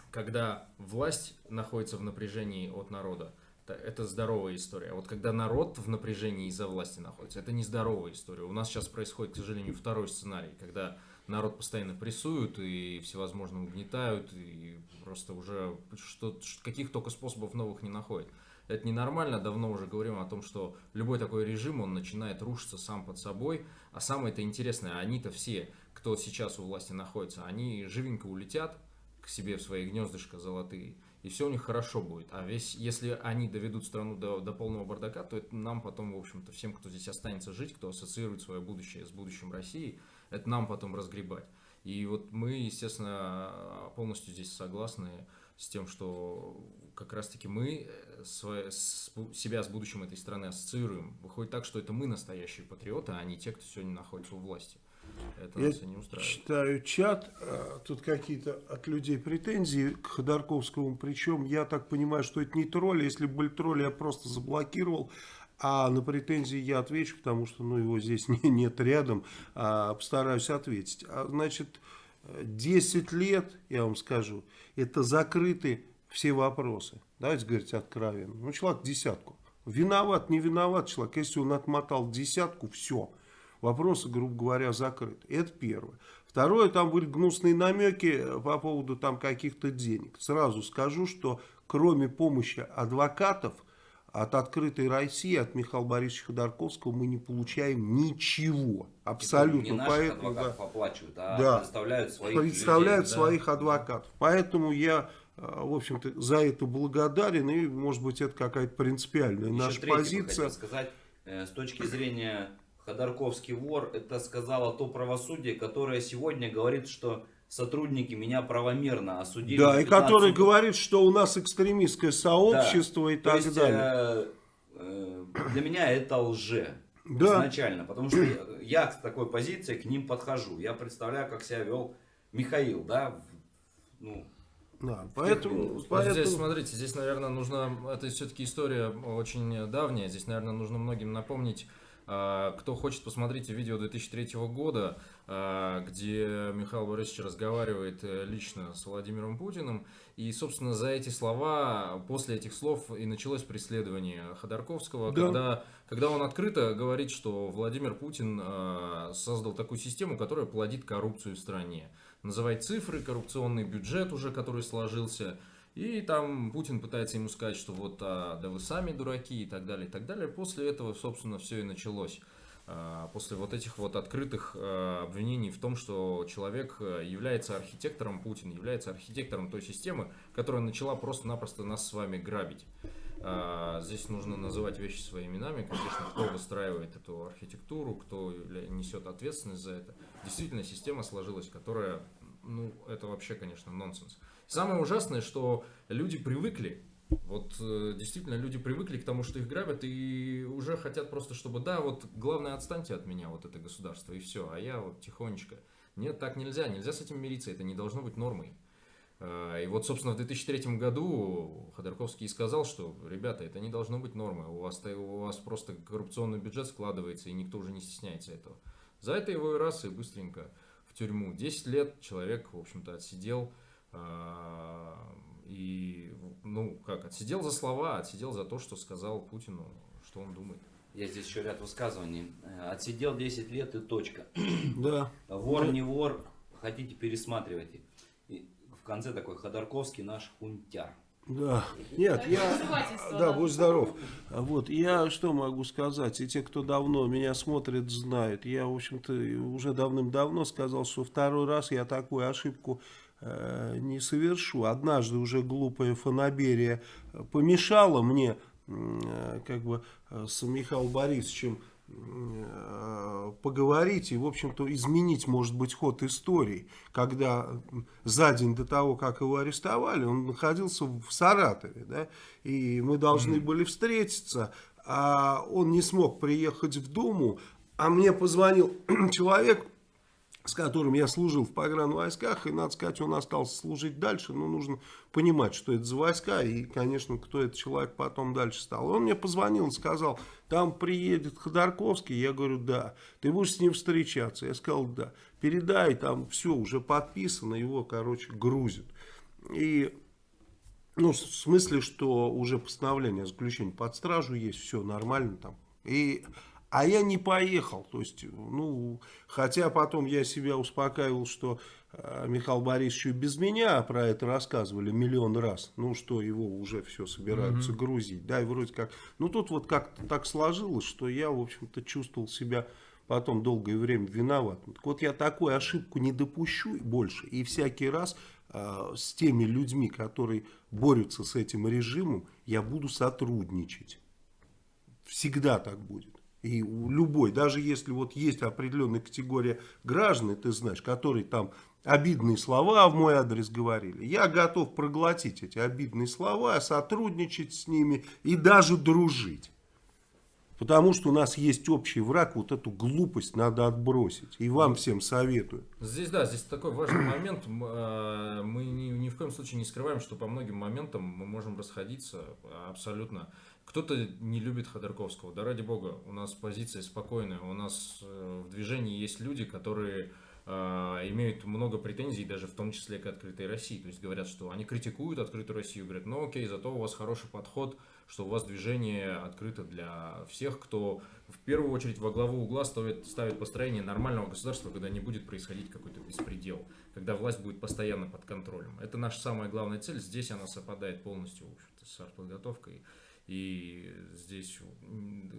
когда власть находится в напряжении от народа, это здоровая история. А вот когда народ в напряжении из-за власти находится, это нездоровая история. У нас сейчас происходит, к сожалению, второй сценарий, когда народ постоянно прессуют и всевозможно угнетают, и просто уже что, каких только способов новых не находят. Это ненормально, давно уже говорим о том, что любой такой режим, он начинает рушиться сам под собой. А самое это интересное, они-то все, кто сейчас у власти находится, они живенько улетят к себе в свои гнездышко золотые, и все у них хорошо будет. А весь, если они доведут страну до, до полного бардака, то это нам потом, в общем-то, всем, кто здесь останется жить, кто ассоциирует свое будущее с будущим России, это нам потом разгребать. И вот мы, естественно, полностью здесь согласны с тем, что как раз-таки мы свое, с, себя с будущим этой страны ассоциируем. Выходит так, что это мы настоящие патриоты, а не те, кто сегодня находится у власти. Это Я нас и не устраивает. читаю чат, а, тут какие-то от людей претензии к Ходорковскому, причем я так понимаю, что это не тролли, если бы были тролли, я просто заблокировал, а на претензии я отвечу, потому что ну, его здесь не, нет рядом, а постараюсь ответить. А, значит, 10 лет, я вам скажу, это закрыты все вопросы. Давайте говорить откровенно. Ну, человек десятку. Виноват, не виноват человек. Если он отмотал десятку, все вопросы, грубо говоря, закрыты. Это первое. Второе, там были гнусные намеки э, по поводу там каких-то денег. Сразу скажу, что кроме помощи адвокатов от открытой России, от Михаила Борисовича Ходорковского мы не получаем ничего. Абсолютно. Не наших Поэтому, адвокатов да, оплачивают, а да, представляют своих Представляют людей, своих да? адвокатов. Поэтому я э, в общем-то, за это благодарен, и, может быть, это какая-то принципиальная Еще наша позиция. сказать, э, с точки зрения Ходорковский вор, это сказала то правосудие, которое сегодня говорит, что сотрудники меня правомерно осудили. Да, и который говорит, что у нас экстремистское сообщество да. и так есть, далее. Э, э, для меня это лже. Да. Изначально, потому что я, я с такой позиции к ним подхожу. Я представляю, как себя вел Михаил, да, ну, да, поэтому, вот поэтому... Здесь, смотрите, здесь, наверное, нужно, это все-таки история очень давняя, здесь, наверное, нужно многим напомнить кто хочет, посмотрите видео 2003 года, а, где Михаил Борисович разговаривает э, лично с Владимиром Путиным. И, собственно, за эти слова, после этих слов и началось преследование Ходорковского, да. когда, когда он открыто говорит, что Владимир Путин а, создал такую систему, которая плодит коррупцию в стране. Называть цифры, коррупционный бюджет уже, который сложился – и там Путин пытается ему сказать, что вот, а, да вы сами дураки и так далее, и так далее. После этого, собственно, все и началось. А, после вот этих вот открытых а, обвинений в том, что человек а, является архитектором, Путин является архитектором той системы, которая начала просто-напросто нас с вами грабить. Здесь нужно называть вещи своими именами, конечно, кто выстраивает эту архитектуру, кто несет ответственность за это. Действительно, система сложилась, которая, ну, это вообще, конечно, нонсенс. Самое ужасное, что люди привыкли, вот э, действительно люди привыкли к тому, что их грабят и уже хотят просто, чтобы, да, вот главное отстаньте от меня, вот это государство, и все, а я вот тихонечко. Нет, так нельзя, нельзя с этим мириться, это не должно быть нормой. Э, и вот, собственно, в 2003 году Ходорковский сказал, что, ребята, это не должно быть нормой, у вас, у вас просто коррупционный бюджет складывается, и никто уже не стесняется этого. За это его и раз, и быстренько в тюрьму. 10 лет человек, в общем-то, отсидел, а, и, ну, как, отсидел за слова, отсидел за то, что сказал Путину, что он думает. Я здесь еще ряд высказываний. Э, отсидел 10 лет и точка. Да. Вор не вор, хотите пересматривайте. И в конце такой Ходорковский наш хунтяр. Да, нет, я, да, будь здоров. Вот, я что могу сказать, и те, кто давно меня смотрит, знают. Я, в общем-то, уже давным-давно сказал, что второй раз я такую ошибку Э, не совершу. Однажды уже глупая фанаберия помешала мне э, как бы э, с Михаилом Борисовичем э, поговорить и, в общем-то, изменить, может быть, ход истории. Когда за день до того, как его арестовали, он находился в Саратове, да, и мы должны mm были встретиться, а он не смог приехать в Думу, а мне позвонил человек, с которым я служил в погранвойсках, и, надо сказать, он остался служить дальше, но нужно понимать, что это за войска, и, конечно, кто этот человек потом дальше стал. Он мне позвонил и сказал, там приедет Ходорковский, я говорю, да, ты будешь с ним встречаться, я сказал, да, передай, там все уже подписано, его, короче, грузят. И, ну, в смысле, что уже постановление о заключении под стражу есть, все нормально там, и а я не поехал. То есть, ну, хотя потом я себя успокаивал, что э, Михаил Борисович без меня про это рассказывали миллион раз. Ну, что его уже все собираются mm -hmm. грузить. Да, и вроде как. Ну, тут вот как-то так сложилось, что я, в общем-то, чувствовал себя потом долгое время виноватым. Так вот, я такую ошибку не допущу больше. И всякий раз э, с теми людьми, которые борются с этим режимом, я буду сотрудничать. Всегда так будет. И любой, даже если вот есть определенная категория граждан, ты знаешь, которые там обидные слова в мой адрес говорили, я готов проглотить эти обидные слова, сотрудничать с ними и даже дружить. Потому что у нас есть общий враг, вот эту глупость надо отбросить. И вам всем советую. Здесь, да, здесь такой важный момент. Мы ни, ни в коем случае не скрываем, что по многим моментам мы можем расходиться абсолютно кто-то не любит Ходорковского. Да ради бога, у нас позиция спокойная. У нас э, в движении есть люди, которые э, имеют много претензий, даже в том числе к открытой России. То есть говорят, что они критикуют открытую Россию, говорят, ну окей, зато у вас хороший подход, что у вас движение открыто для всех, кто в первую очередь во главу угла ставит, ставит построение нормального государства, когда не будет происходить какой-то беспредел, когда власть будет постоянно под контролем. Это наша самая главная цель. Здесь она совпадает полностью с артподготовкой. И здесь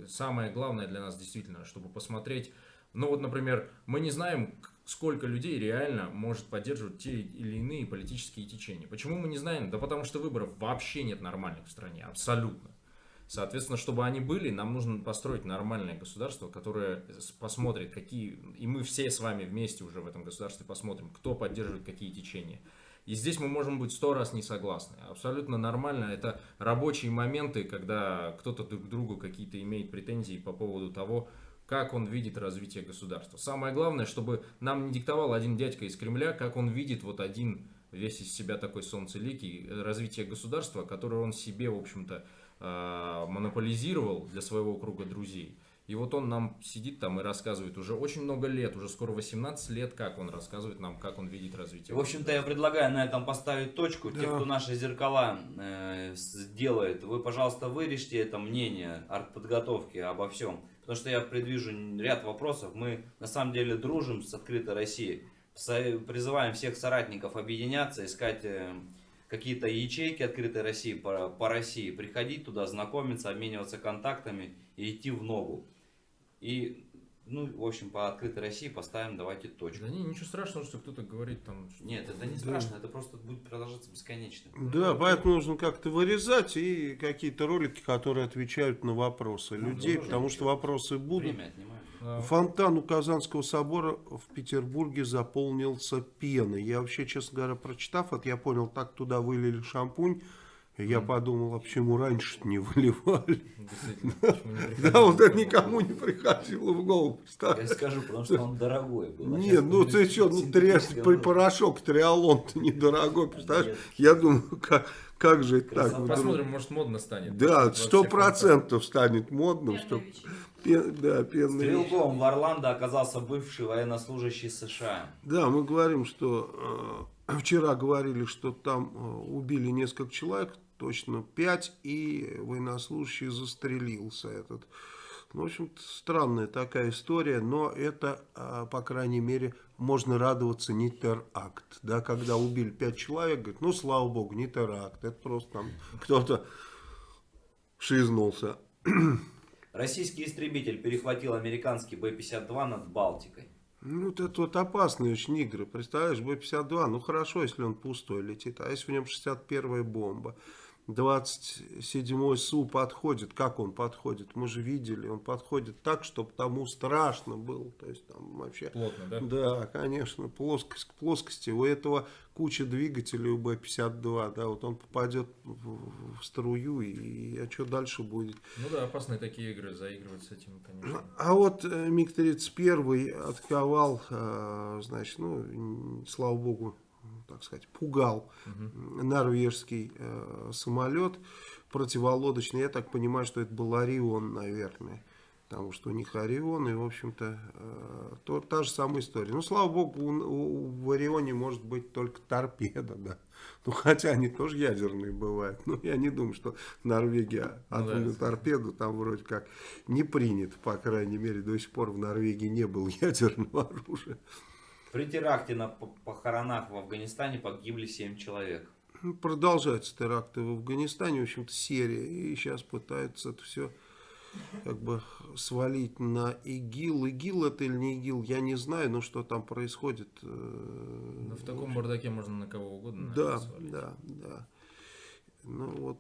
самое главное для нас действительно, чтобы посмотреть, ну вот, например, мы не знаем, сколько людей реально может поддерживать те или иные политические течения. Почему мы не знаем? Да потому что выборов вообще нет нормальных в стране, абсолютно. Соответственно, чтобы они были, нам нужно построить нормальное государство, которое посмотрит, какие... И мы все с вами вместе уже в этом государстве посмотрим, кто поддерживает какие течения. И здесь мы можем быть сто раз не согласны. Абсолютно нормально. Это рабочие моменты, когда кто-то друг к другу какие-то имеет претензии по поводу того, как он видит развитие государства. Самое главное, чтобы нам не диктовал один дядька из Кремля, как он видит вот один весь из себя такой солнцеликий развитие государства, которое он себе, в общем-то, а, монополизировал для своего круга друзей. И вот он нам сидит там и рассказывает уже очень много лет, уже скоро 18 лет, как он рассказывает нам, как он видит развитие. В общем-то, я предлагаю на этом поставить точку. Да. Те, кто наши зеркала э, сделает, вы, пожалуйста, вырежьте это мнение артподготовки обо всем. Потому что я предвижу ряд вопросов. Мы на самом деле дружим с открытой Россией. Призываем всех соратников объединяться, искать... Э, какие-то ячейки открытой России по, по России, приходить туда, знакомиться, обмениваться контактами и идти в ногу. И, ну, в общем, по открытой России поставим, давайте точку. Да не, ничего страшного, что кто-то говорит там... Что Нет, это не страшно, это просто будет продолжаться бесконечно. Да, поэтому нужно как-то вырезать и какие-то ролики, которые отвечают на вопросы ну, людей, потому что вопросы будут. Время отнимают. Фонтан у Казанского собора в Петербурге заполнился пеной. Я вообще, честно говоря, прочитав это, я понял, так туда вылили шампунь, я mm. подумал, а почему раньше не выливали? Да, вот это никому не приходило в голову. Я скажу, потому что он дорогой был. А Нет, ну ты что, ну порошок триалон-то недорогой, представляешь? Я думаю, как, как же это так? Посмотрим, может модно станет. Да, сто процентов станет модным. Что... Пен, да, пенный. Стрелком в Орландо оказался бывший военнослужащий США. Да, мы говорим, что э, вчера говорили, что там э, убили несколько человек, точно 5, и военнослужащий застрелился этот. Ну, в общем странная такая история, но это, а, по крайней мере, можно радоваться не теракт. Да, когда убили 5 человек, говорит, ну, слава богу, не теракт, это просто там кто-то шизнулся. Российский истребитель перехватил американский Б-52 над Балтикой. Ну, вот это вот опасные очень игры. Представляешь, Б-52, ну хорошо, если он пустой летит, а если в нем 61-я бомба. 27-й СУ подходит. Как он подходит? Мы же видели, он подходит так, чтобы тому страшно было. То есть там вообще... Плотно, да? Да, конечно, плоскость к плоскости. У этого куча двигателей у Б-52, да, вот он попадет в, в струю, и а что дальше будет? Ну да, опасные такие игры, заигрывать с этим, конечно. А вот э, МиГ-31 отковал, э, значит, ну, слава богу, так сказать, пугал угу. норвежский э, самолет противолодочный. Я так понимаю, что это был Орион, наверное. Потому что у них Орион, и, в общем-то, э, то, та же самая история. Ну, слава богу, у, у, в Орионе может быть только торпеда, да. Ну, хотя они тоже ядерные бывают. Но я не думаю, что Норвегия атомную ну, да, торпеду там вроде как не принят. По крайней мере, до сих пор в Норвегии не было ядерного оружия. При теракте на похоронах в Афганистане погибли 7 человек. Ну, продолжаются теракты в Афганистане, в общем-то, серия. И сейчас пытаются это все как бы свалить на ИГИЛ. ИГИЛ это или не ИГИЛ, я не знаю, но что там происходит. Э, ну, в таком бардаке можно на кого угодно Да, свалить. да, да. Ну вот,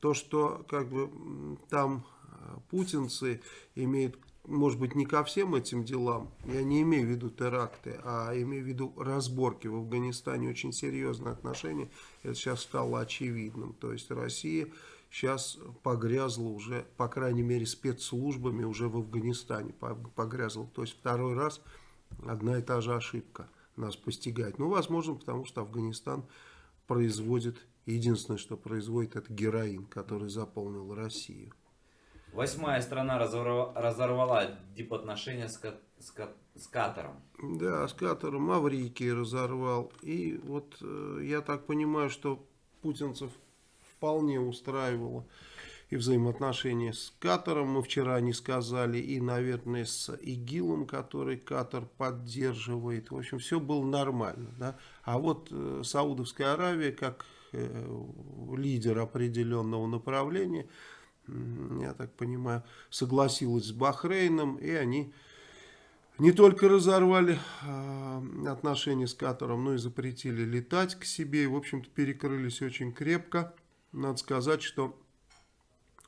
то, что как бы там э, путинцы имеют может быть, не ко всем этим делам, я не имею в виду теракты, а имею в виду разборки в Афганистане, очень серьезные отношения, это сейчас стало очевидным. То есть Россия сейчас погрязла уже, по крайней мере, спецслужбами уже в Афганистане погрязла. То есть второй раз одна и та же ошибка нас постигает. Ну, возможно, потому что Афганистан производит, единственное, что производит, это героин, который заполнил Россию. Восьмая страна разорвала, разорвала дипотношения с, с, с Катаром. Да, с Катаром Маврикий разорвал. И вот э, я так понимаю, что путинцев вполне устраивало и взаимоотношения с Катаром, мы вчера не сказали, и, наверное, с ИГИЛом, который Катар поддерживает. В общем, все было нормально. Да? А вот э, Саудовская Аравия, как э, лидер определенного направления, я так понимаю, согласилась с Бахрейном, и они не только разорвали э, отношения с Катаром, но и запретили летать к себе, и, в общем-то, перекрылись очень крепко. Надо сказать, что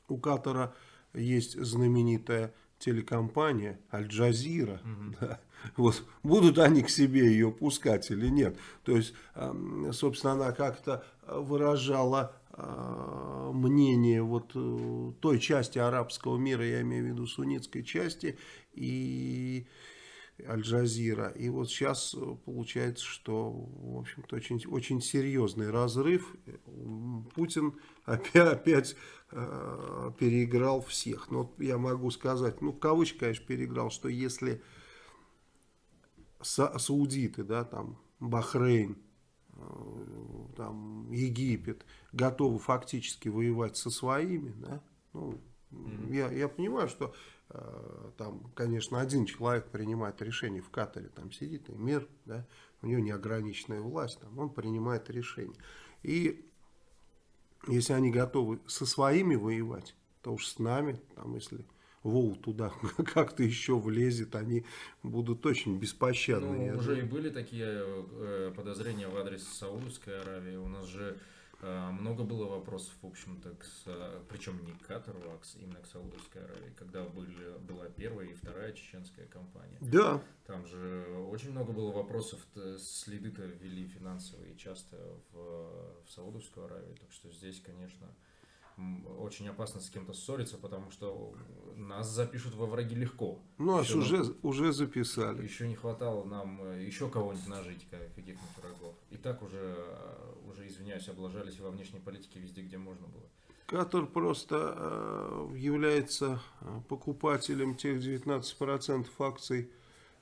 у Катара есть знаменитая телекомпания Аль-Джазира. Угу. Да. Вот, будут они к себе ее пускать или нет. То есть, собственно, она как-то выражала а, мнение вот э, той части арабского мира, я имею в виду суннитской части и Аль-Джазира. И вот сейчас получается, что, в общем-то, очень, очень серьезный разрыв. Путин опять, опять э, переиграл всех. Но я могу сказать, ну, в кавычках, конечно, переиграл, что если са саудиты, да, там, Бахрейн, Э, там, Египет готовы фактически воевать со своими, да, ну, mm-hmm. я, я понимаю, что э, там, конечно, один человек принимает решение в Катаре, там сидит мир, да, у него неограниченная власть, там, он принимает решение. И если они готовы со своими воевать, то уж с нами, там, если Вол туда как-то еще влезет, они будут очень беспощадны. Ну, уже и были такие э, подозрения в адрес Саудовской Аравии. У нас же э, много было вопросов, в общем-то, причем не к Катару, а именно к Саудовской Аравии, когда были, была первая и вторая чеченская кампания. Да. Там же очень много было вопросов, следы-то ввели финансовые часто в, в Саудовскую Аравию, так что здесь, конечно, очень опасно с кем-то ссориться, потому что нас запишут во враги легко. Ну, а еще уже, нам, уже записали. Еще не хватало нам э, еще кого-нибудь нажить, каких-нибудь врагов. И так уже, э, уже, извиняюсь, облажались во внешней политике везде, где можно было. Катар просто э, является покупателем тех 19% акций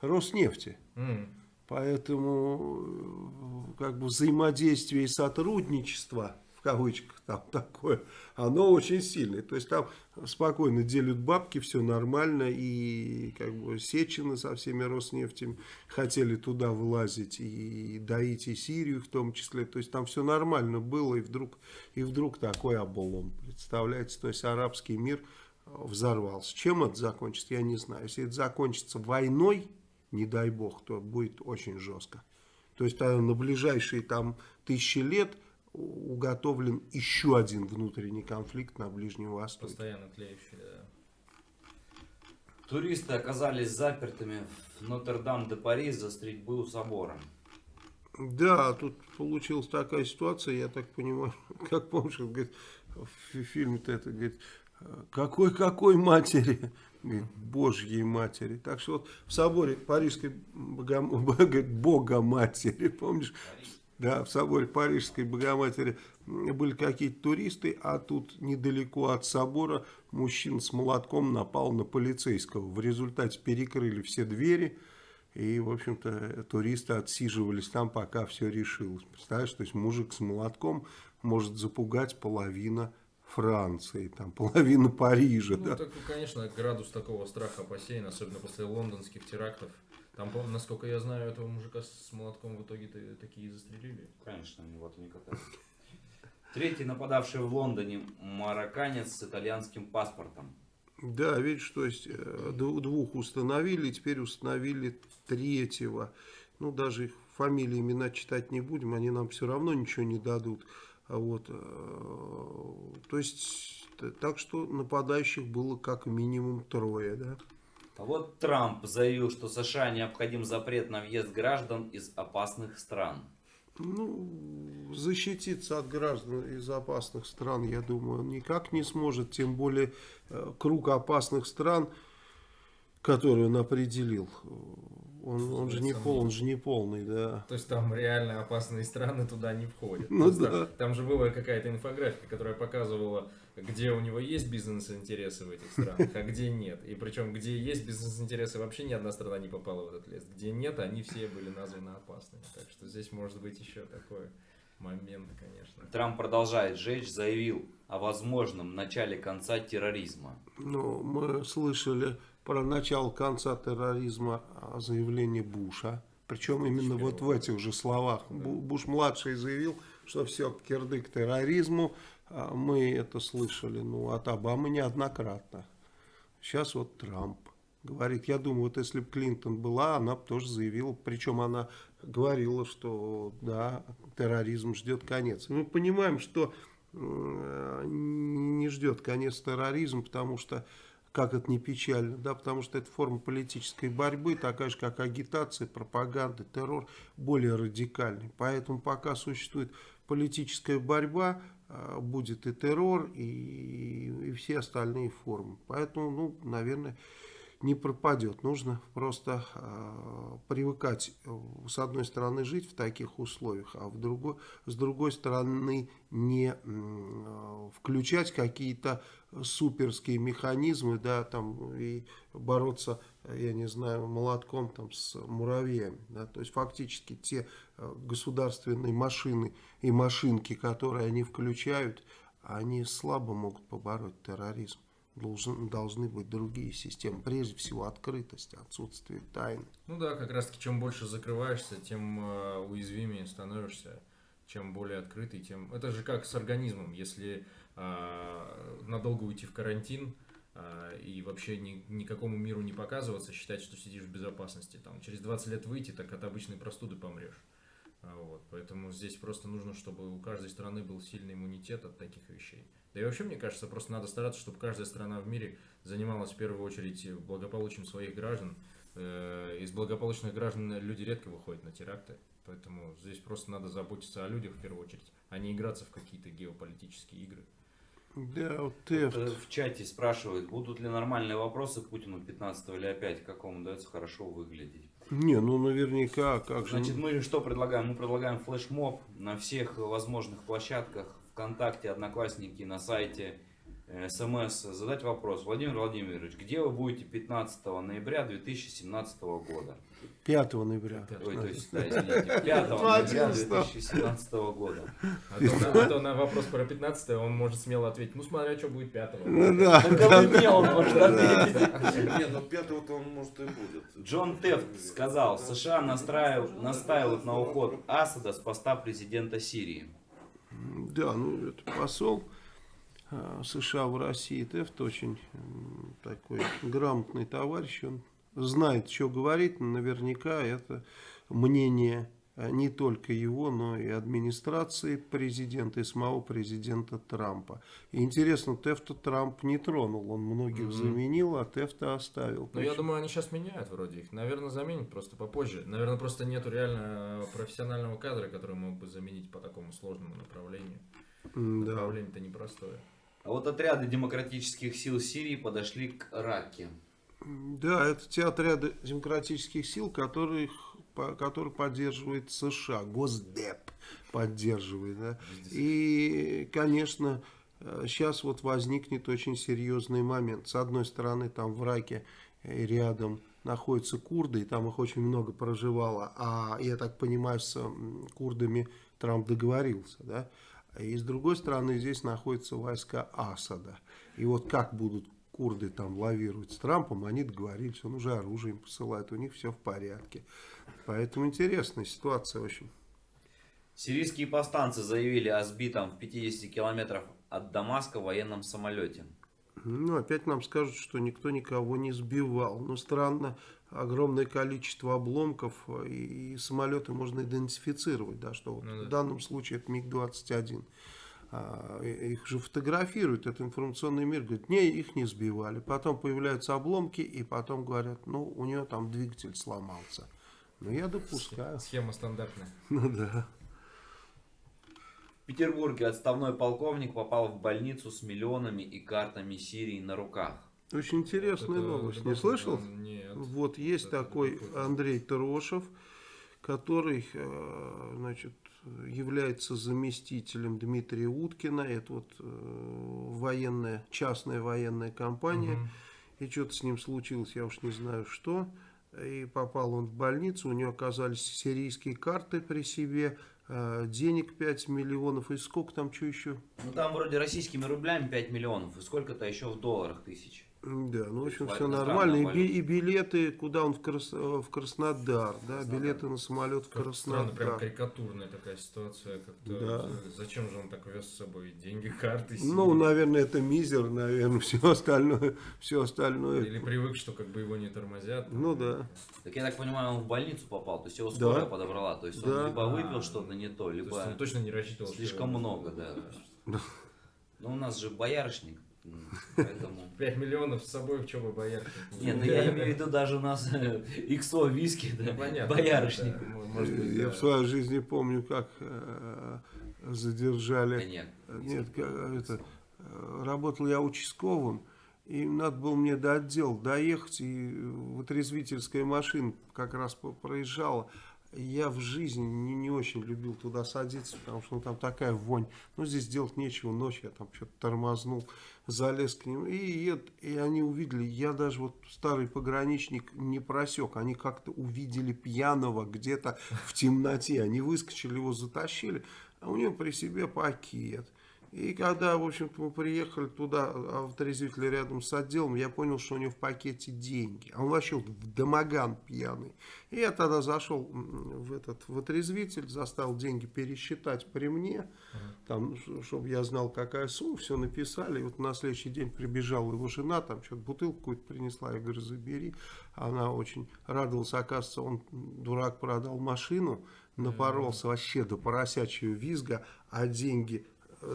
Роснефти. Mm. Поэтому как бы взаимодействие и сотрудничество кавычках там такое, оно очень сильное. То есть там спокойно делят бабки, все нормально, и как бы Сечины со всеми Роснефтями хотели туда влазить, и доить и Сирию в том числе. То есть там все нормально было, и вдруг, и вдруг такой облом. Представляете, то есть арабский мир взорвался. Чем это закончится, я не знаю. Если это закончится войной, не дай бог, то будет очень жестко. То есть на ближайшие там тысячи лет уготовлен еще один внутренний конфликт на Ближнем Востоке. Постоянно тлеющий, да. Туристы оказались запертыми в Нотр-Дам-де-Пари за стрельбы у собора. Да, тут получилась такая ситуация, я так понимаю, как помнишь, говорит, в фильме-то это, говорит, какой-какой матери, говорит, Божьей матери. Так что вот в соборе Парижской Богом... Бога-матери, помнишь? Да, в соборе Парижской Богоматери были какие-то туристы, а тут недалеко от собора мужчина с молотком напал на полицейского. В результате перекрыли все двери, и, в общем-то, туристы отсиживались там, пока все решилось. Представляешь, то есть мужик с молотком может запугать половину Франции, там, половину Парижа. Ну, да. так, конечно, градус такого страха бассейна, особенно после лондонских терактов, там, насколько я знаю, этого мужика с молотком в итоге -то такие застрелили. Конечно, они вот они катаются. Третий нападавший в Лондоне марокканец с итальянским паспортом. Да, видишь, то есть э, двух установили, теперь установили третьего. Ну, даже их фамилии, имена читать не будем, они нам все равно ничего не дадут. А вот, э, то есть, так что нападающих было как минимум трое, да. А вот Трамп заявил, что США необходим запрет на въезд граждан из опасных стран. Ну, защититься от граждан из опасных стран, я думаю, он никак не сможет. Тем более, э, круг опасных стран, который он определил, он, он же не пол, он же не полный, да. То есть там реально опасные страны туда не входят. Ну да. Там, там же была какая-то инфографика, которая показывала, где у него есть бизнес-интересы в этих странах, а где нет. И причем, где есть бизнес-интересы, вообще ни одна страна не попала в этот лес. Где нет, они все были названы опасными. Так что здесь может быть еще такой момент, конечно. Трамп продолжает жечь, заявил о возможном начале конца терроризма. Ну, мы слышали про начало конца терроризма а, заявление Буша. Причем именно вот в этих же словах. Да. Буш-младший заявил, что все, кирдык терроризму. А мы это слышали ну, от Обамы неоднократно. Сейчас вот Трамп говорит. Я думаю, вот если бы Клинтон была, она бы тоже заявила. Причем она говорила, что да, терроризм ждет конец. мы понимаем, что не ждет конец терроризм, потому что как это не печально, да, потому что это форма политической борьбы, такая же, как агитация, пропаганда, террор, более радикальный. Поэтому пока существует политическая борьба, будет и террор, и, и все остальные формы. Поэтому, ну, наверное, не пропадет. Нужно просто э, привыкать, с одной стороны, жить в таких условиях, а в другой, с другой стороны, не э, включать какие-то суперские механизмы, да, там, и бороться, я не знаю, молотком там с муравьями, да, то есть фактически те э, государственные машины и машинки, которые они включают, они слабо могут побороть терроризм должен, должны быть другие системы. Прежде всего открытость, отсутствие тайны. Ну да, как раз таки чем больше закрываешься, тем э, уязвимее становишься. Чем более открытый, тем... Это же как с организмом. Если э, надолго уйти в карантин э, и вообще ни, никакому миру не показываться, считать, что сидишь в безопасности. Там, через 20 лет выйти, так от обычной простуды помрешь. А, вот, поэтому здесь просто нужно, чтобы у каждой страны был сильный иммунитет от таких вещей. Да и вообще, мне кажется, просто надо стараться, чтобы каждая страна в мире занималась в первую очередь благополучием своих граждан. Э, из благополучных граждан люди редко выходят на теракты. Поэтому здесь просто надо заботиться о людях в первую очередь, а не играться в какие-то геополитические игры. Да, вот э, в чате спрашивают, будут ли нормальные вопросы Путину 15 или опять, как вам удается хорошо выглядеть. Не, ну наверняка, как же. Значит, мы что предлагаем? Мы предлагаем флешмоб на всех возможных площадках ВКонтакте, Одноклассники, на сайте, э, СМС, задать вопрос. Владимир Владимирович, где вы будете 15 ноября 2017 года? 5 ноября. Ой, то есть, да, извините, 5 ноября 2017 года. А то, а то на вопрос про 15 он может смело ответить, ну смотря, что будет 5 Ну да. Только мне он может ответить. Нет, ну 5 он может и будет. Джон Тефт сказал, США настаивают на уход Асада с поста президента Сирии. Да, ну это посол а, США в России, Тефт очень такой грамотный товарищ, он знает, что говорит, но наверняка это мнение э, не только его, но и администрации президента, и самого президента Трампа. И интересно, Тефта Трамп не тронул, он многих mm-hmm. заменил, а Тефта оставил. Ну, я думаю, они сейчас меняют вроде их. Наверное, заменят просто попозже. Наверное, просто нету реально профессионального кадра, который мог бы заменить по такому сложному направлению. Mm, Направление-то непростое. А вот отряды демократических сил Сирии подошли к Раке. Да, это те отряды демократических сил, которых, которые поддерживает США, Госдеп поддерживает. Да? И, конечно, сейчас вот возникнет очень серьезный момент. С одной стороны, там в Раке рядом находятся курды, и там их очень много проживало. А я так понимаю, с курдами Трамп договорился, да? И с другой стороны, здесь находятся войска Асада. И вот как будут курды там лавируют с Трампом, они договорились, он уже оружие им посылает, у них все в порядке. Поэтому интересная ситуация очень. Сирийские повстанцы заявили о сбитом в 50 километрах от Дамаска военном самолете. Ну, опять нам скажут, что никто никого не сбивал. Но странно, огромное количество обломков и, и самолеты можно идентифицировать, да, что вот ну, да. в данном случае это МиГ-21. А, их же фотографируют, это информационный мир, говорит, не, их не сбивали. Потом появляются обломки, и потом говорят, ну, у нее там двигатель сломался. Ну, я допускаю. Схема стандартная. Ну, да. В Петербурге отставной полковник попал в больницу с миллионами и картами Сирии на руках. Очень интересная это, новость. Это, не слышал? Нет. Вот есть это такой Андрей Трошев, который, э, значит, является заместителем Дмитрия Уткина. Это вот э, военная, частная военная компания. Угу. И что-то с ним случилось, я уж не знаю что. И попал он в больницу, у него оказались сирийские карты при себе, э, денег 5 миллионов, и сколько там, что еще? Ну там вроде российскими рублями 5 миллионов, и сколько-то еще в долларах тысяч. Да, ну, в общем, все нормально. И, и билеты, куда он в, Крас... в Краснодар, да, Краснодар. билеты на самолет в как Краснодар. Странно, прям карикатурная такая ситуация. Да. Зачем же он так вез с собой деньги, карты? Себе? Ну, наверное, это мизер, наверное, все остальное, все остальное. Или привык, что как бы его не тормозят. Ну, да. Так я так понимаю, он в больницу попал, то есть его скорая да. подобрала, то есть он либо выпил а, что-то не то, либо... То он точно не рассчитывал. Слишком много, да. да. Ну, у нас же боярышник. Поэтому... 5 миллионов с собой в чем бы боярышник? Нет, ну я имею в виду даже у нас XO виски, да, ну, понятно, боярышник. Да, я в своей жизни помню, как э, задержали... Нет, нет как, это, э, работал я участковым, и надо было мне до отдела доехать, и вытрезвительская машина как раз проезжала. Я в жизни не, не очень любил туда садиться, потому что ну, там такая вонь. Ну, здесь делать нечего, ночь я там что-то тормознул, залез к ним. И, и, и они увидели, я даже вот старый пограничник не просек. Они как-то увидели пьяного где-то в темноте. Они выскочили, его затащили, а у него при себе пакет. И когда, в общем-то, мы приехали туда, а в рядом с отделом, я понял, что у него в пакете деньги. А он вообще в домоган пьяный. И я тогда зашел в этот в отрезвитель, заставил деньги пересчитать при мне, там, чтобы я знал, какая сумма, все написали. И вот на следующий день прибежала его жена, там что-то бутылку какую-то принесла, я говорю, забери. Она очень радовалась, оказывается, он, дурак, продал машину, напоролся вообще до поросячьего визга, а деньги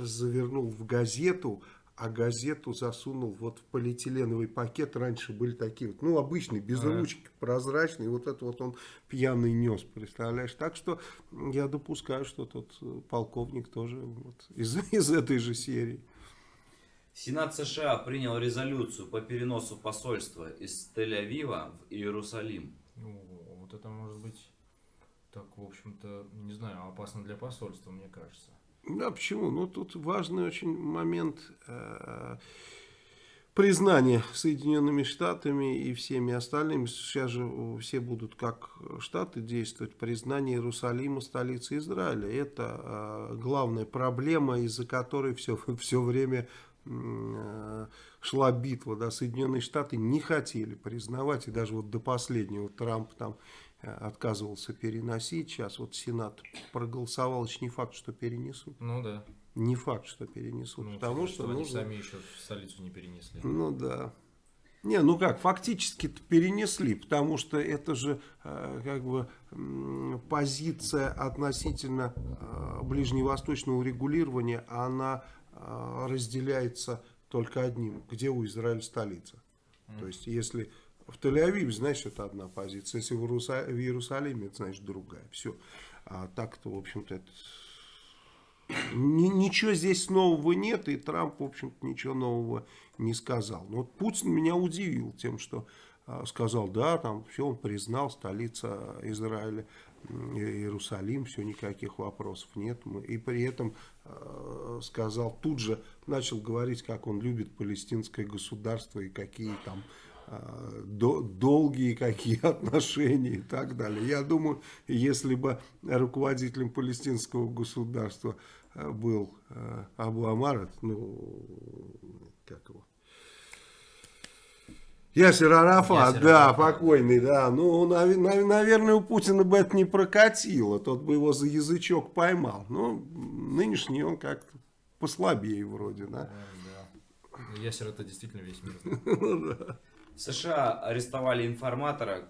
завернул в газету, а газету засунул вот в полиэтиленовый пакет. Раньше были такие вот, ну, обычные, без а. ручки, прозрачные. Вот это вот он пьяный нес, представляешь? Так что я допускаю, что тот э, полковник тоже вот из, из этой же серии. Сенат США принял резолюцию по переносу посольства из Тель-Авива в Иерусалим. Ну, вот это может быть так, в общем-то, не знаю, опасно для посольства, мне кажется. Да, почему? Ну, тут важный очень момент э, признания Соединенными Штатами и всеми остальными. Сейчас же все будут как Штаты действовать. Признание Иерусалима столицей Израиля. Это э, главная проблема, из-за которой все, все время э, шла битва. Да? Соединенные Штаты не хотели признавать, и даже вот до последнего Трамп там отказывался переносить. Сейчас вот Сенат проголосовал, еще не факт, что перенесут. Ну да. Не факт, что перенесут. Ну, потому что, что нужно... они сами еще в столицу не перенесли. Ну да. Не, ну как, фактически перенесли, потому что это же э, как бы позиция относительно э, ближневосточного регулирования, она э, разделяется только одним, где у Израиля столица. Mm. То есть, если в Тель-Авиве, значит, это одна позиция, если в, Иерусалиме, это значит другая. Все. А так-то, в общем-то, это... Ничего здесь нового нет, и Трамп, в общем-то, ничего нового не сказал. Но вот Путин меня удивил тем, что а, сказал, да, там все, он признал, столица Израиля, Иерусалим, все, никаких вопросов нет. И при этом э, сказал, тут же начал говорить, как он любит палестинское государство и какие там долгие какие отношения и так далее. Я думаю, если бы руководителем палестинского государства был э, Абу Амар, ну, как его, Ясер Арафат, Ясер да, Арафат. покойный, да. Ну, нав наверное, у Путина бы это не прокатило. Тот бы его за язычок поймал. Ну, нынешний он как-то послабее вроде, да. да. Ясер это действительно весь мир. США арестовали информатора,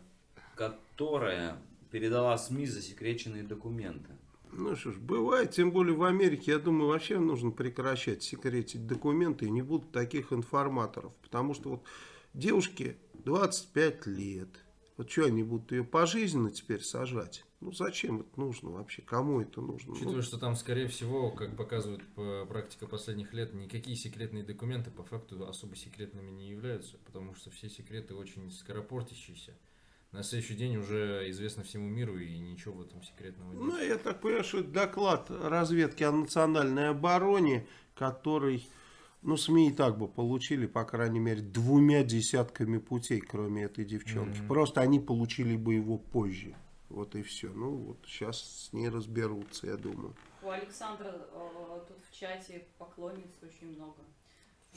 которая передала СМИ засекреченные документы. Ну что ж, бывает, тем более в Америке, я думаю, вообще нужно прекращать секретить документы, и не будут таких информаторов. Потому что вот Девушке 25 лет. Вот что они будут ее пожизненно теперь сажать? Ну зачем это нужно вообще? Кому это нужно? Учитывая, ну, что там, скорее всего, как показывает практика последних лет, никакие секретные документы по факту особо секретными не являются, потому что все секреты очень скоропортящиеся. На следующий день уже известно всему миру и ничего в этом секретного нет. Ну, я так понимаю, что это доклад разведки о национальной обороне, который ну, СМИ и так бы получили, по крайней мере, двумя десятками путей, кроме этой девчонки. Mm -hmm. Просто они получили бы его позже. Вот и все. Ну, вот сейчас с ней разберутся, я думаю. У Александра э, тут в чате поклонниц очень много.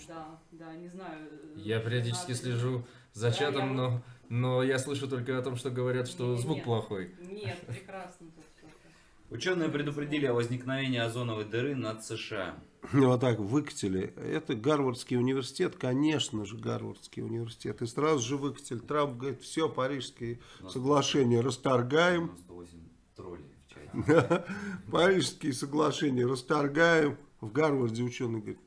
Да, да, не знаю. Э, я периодически слежу за да, чатом, я... но, но я слышу только о том, что говорят, что нет, звук нет, плохой. Нет, прекрасно тут. Ученые предупредили о возникновении озоновой дыры над США. Вот так выкатили. Это Гарвардский университет, конечно же, Гарвардский университет. И сразу же выкатили. Трамп говорит, все, Парижские соглашения расторгаем. Парижские соглашения расторгаем. В Гарварде ученый говорит,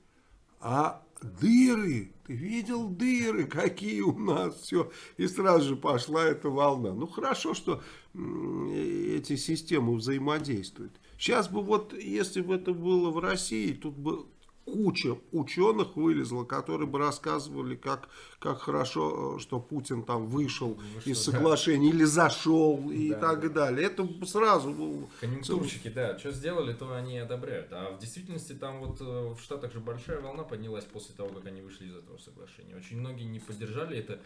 а дыры, ты видел дыры, какие у нас, все. И сразу же пошла эта волна. Ну, хорошо, что эти системы взаимодействуют. Сейчас бы вот, если бы это было в России, тут бы куча ученых вылезла, которые бы рассказывали, как, как хорошо, э, что Путин там вышел ну, из соглашения да. или зашел и да, так да. далее. Это сразу было... Конъюнктурщики, да, что сделали, то они одобряют. А в действительности там вот э, в Штатах же большая волна поднялась после того, как они вышли из этого соглашения. Очень многие не поддержали это.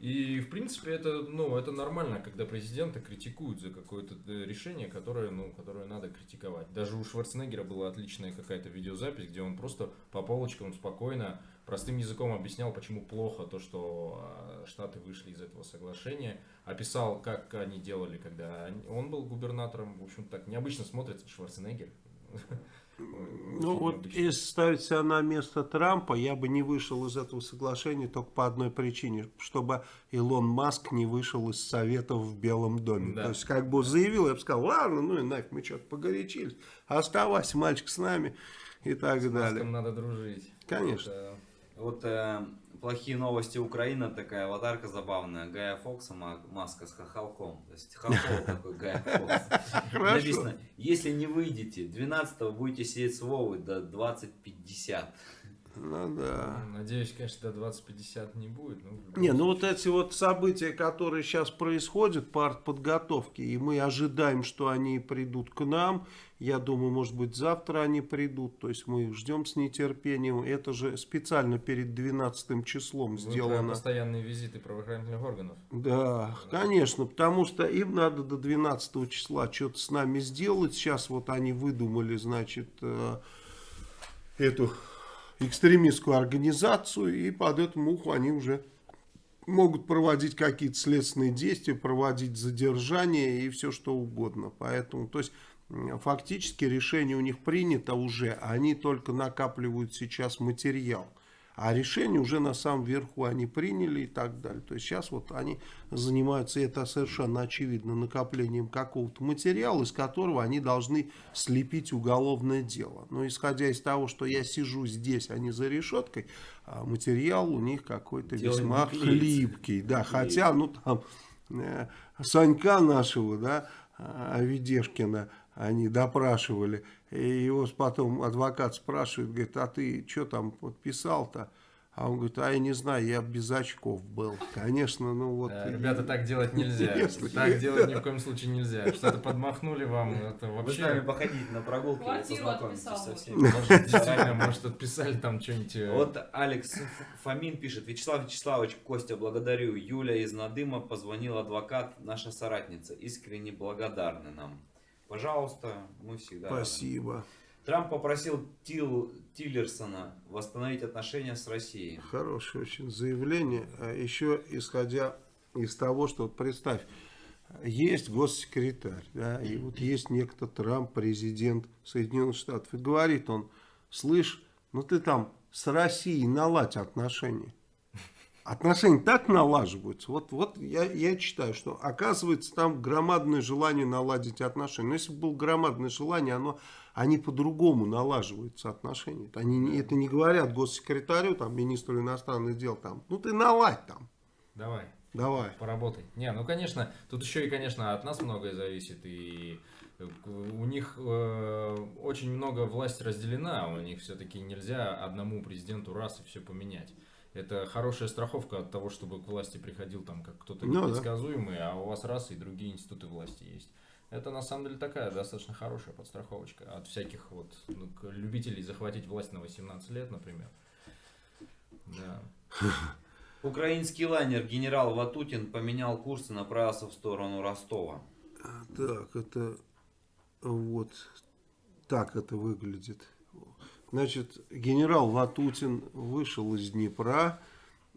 И, в принципе, это, ну, это нормально, когда президента критикуют за какое-то э, решение, которое, ну, которое надо критиковать. Даже у Шварценеггера была отличная какая-то видеозапись, где он просто по полочкам спокойно, простым языком объяснял, почему плохо то, что а, Штаты вышли из этого соглашения. Описал, как они делали, когда он был губернатором. В общем, так необычно смотрится Шварценеггер. Ну вот, если ставить себя на место Трампа, я бы не вышел из этого соглашения только по одной причине, чтобы Илон Маск не вышел из Советов в Белом доме. Да. То есть, как бы заявил, я бы сказал, ладно, ну и нафиг, мы что-то погорячились, оставайся, мальчик, с нами и так с далее. С надо дружить. Конечно. Вот, вот э, плохие новости Украина, такая аватарка забавная. Гая Фокса, маска с хохолком. То есть хохол такой Гая Фокс. Написано, если не выйдете, 12 будете сидеть с Вовой до 2050. Ну да. Надеюсь, конечно, до 2050 не будет. Но не, ну вот эти вот события, которые сейчас происходят по подготовке, и мы ожидаем, что они придут к нам. Я думаю, может быть, завтра они придут. То есть мы ждем с нетерпением. Это же специально перед 12 числом Вы сделано. постоянные визиты правоохранительных органов. Да, да, конечно, потому что им надо до 12 числа что-то с нами сделать. Сейчас вот они выдумали, значит, э, эту экстремистскую организацию, и под эту муху они уже могут проводить какие-то следственные действия, проводить задержания и все что угодно. Поэтому, то есть, фактически решение у них принято уже, а они только накапливают сейчас материал. А решение уже на самом верху они приняли и так далее. То есть сейчас вот они занимаются, это совершенно очевидно, накоплением какого-то материала, из которого они должны слепить уголовное дело. Но исходя из того, что я сижу здесь, а не за решеткой, а материал у них какой-то весьма хлипкий. Да, хотя, ну там, э, Санька нашего, да, Авидешкина, они допрашивали. И его потом адвокат спрашивает, говорит, а ты что там подписал-то? А он говорит, а я не знаю, я без очков был. Конечно, ну вот. Э, ребята, так делать нельзя. Если... Так делать ни в коем случае нельзя. Что-то подмахнули вам, это вообще... Вы с нами походите на прогулки и познакомитесь со всеми. Действительно, может, отписали там что-нибудь. Э, вот Алекс Фомин пишет. Вячеслав Вячеславович, Костя, благодарю. Юля из Надыма позвонил адвокат, наша соратница. Искренне благодарны нам. Пожалуйста, мы всегда Спасибо. Рады. Трамп попросил Тил, Тиллерсона восстановить отношения с Россией. Хорошее очень заявление. А еще исходя из того, что представь, есть госсекретарь, да, и вот есть некто Трамп, президент Соединенных Штатов, и говорит он, слышь, ну ты там с Россией наладь отношения отношения так налаживаются. Вот, вот я, я читаю, что оказывается там громадное желание наладить отношения. Но если бы было громадное желание, оно, они по-другому налаживаются отношения. Они это не говорят госсекретарю, там, министру иностранных дел, там, ну ты наладь там. Давай. Давай. Поработай. Не, ну конечно, тут еще и, конечно, от нас многое зависит. И у них э, очень много власти разделена, у них все-таки нельзя одному президенту раз и все поменять это хорошая страховка от того, чтобы к власти приходил там как кто-то ну, непредсказуемый, да. а у вас раз и другие институты власти есть. Это на самом деле такая достаточно хорошая подстраховочка от всяких вот ну, любителей захватить власть на 18 лет, например. Да. Украинский лайнер генерал Ватутин поменял курс и направился в сторону Ростова. Так, это вот так это выглядит. Значит, генерал Ватутин вышел из Днепра,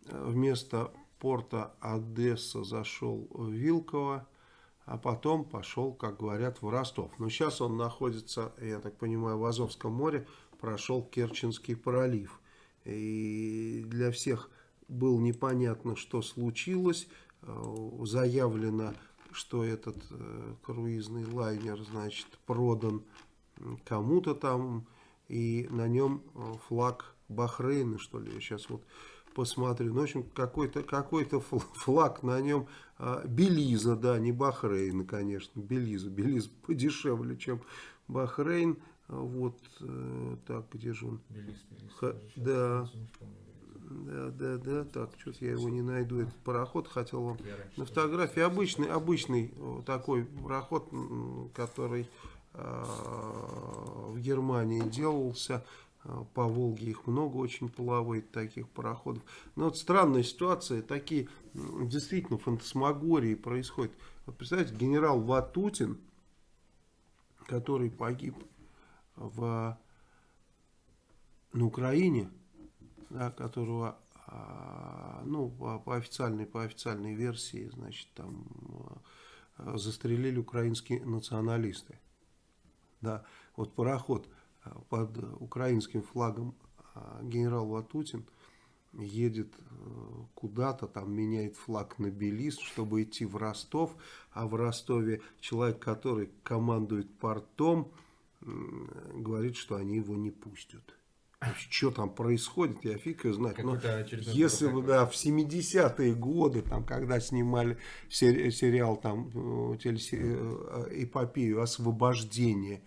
вместо порта Одесса зашел в Вилково, а потом пошел, как говорят, в Ростов. Но сейчас он находится, я так понимаю, в Азовском море, прошел Керченский пролив. И для всех было непонятно, что случилось. Заявлено, что этот э, круизный лайнер, значит, продан кому-то там, и на нем э, флаг Бахрейна, что ли, я сейчас вот посмотрю. Ну, в общем, какой-то какой, -то, флаг на нем а, Белиза, да, не Бахрейна, конечно, Белиза. Белиза подешевле, чем Бахрейн. Вот, э, так, где же он? Белиз, Белиз. Ха, да. Да, да, да, так, что-то я его не найду, этот пароход, хотел вам на фотографии, обычный, обычный такой пароход, который в Германии делался. А, по Волге их много очень плавает, таких пароходов. Но вот странная ситуация, такие действительно фантасмагории происходят. Вот представьте, генерал Ватутин, который погиб в, на Украине, да, которого а, ну, по, официальной по официальной версии, значит, там а, застрелили украинские националисты. Да, вот пароход э, под украинским флагом э, генерал Ватутин едет э, куда-то, там меняет флаг на Белиз, чтобы идти в Ростов, а в Ростове человек, который командует портом, говорит, что они его не пустят. Что там происходит, я фиг ее знать. Но если бы, да, в 70-е годы, там, когда снимали сери сериал, там, эпопею освобождения,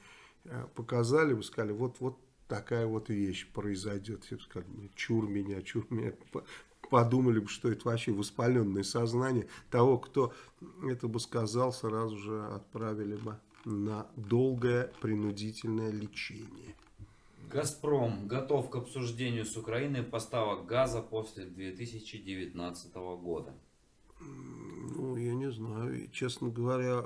э, показали бы, сказали, вот, вот такая вот вещь произойдет. Все сказали, «Ну, чур меня, чур меня. Подумали бы, что это вообще воспаленное сознание того, кто это бы сказал, сразу же отправили бы на долгое принудительное лечение. Газпром готов к обсуждению с Украиной поставок газа после 2019 года. Ну, я не знаю. Честно говоря,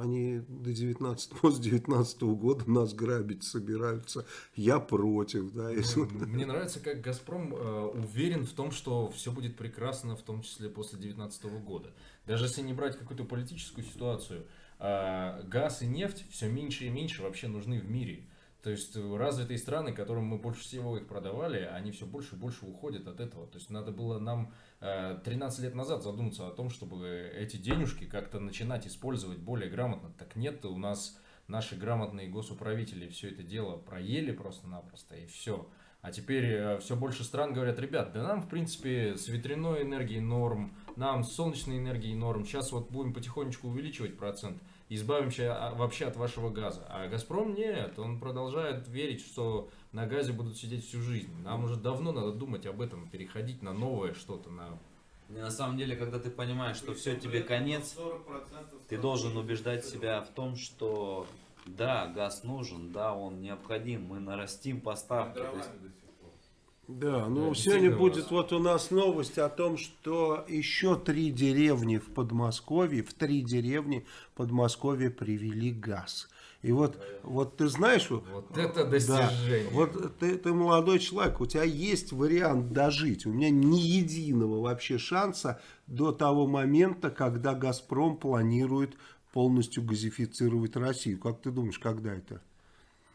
они до 19, после 19 года нас грабить собираются. Я против. Да, если... Мне нравится, как «Газпром» э, уверен в том, что все будет прекрасно, в том числе после 19 года. Даже если не брать какую-то политическую ситуацию, э, газ и нефть все меньше и меньше вообще нужны в мире. То есть развитые страны, которым мы больше всего их продавали, они все больше и больше уходят от этого. То есть надо было нам 13 лет назад задуматься о том, чтобы эти денежки как-то начинать использовать более грамотно. Так нет, у нас наши грамотные госуправители все это дело проели просто-напросто и все. А теперь э, все больше стран говорят, ребят, да нам в принципе с ветряной энергией норм, нам с солнечной энергией норм, сейчас вот будем потихонечку увеличивать процент, избавимся а, вообще от вашего газа. А Газпром нет, он продолжает верить, что на газе будут сидеть всю жизнь. Нам уже давно надо думать об этом, переходить на новое что-то, на и на самом деле, когда ты понимаешь, что все тебе конец, ты должен убеждать себя в том, что да, газ нужен, да, он необходим, мы нарастим поставки. Да, ну сегодня будет вот у нас новость о том, что еще три деревни в Подмосковье, в три деревни Подмосковье привели газ. И вот, вот ты знаешь... Вот это достижение. Да, вот ты, ты молодой человек, у тебя есть вариант дожить. У меня ни единого вообще шанса до того момента, когда «Газпром» планирует полностью газифицировать Россию. Как ты думаешь, когда это?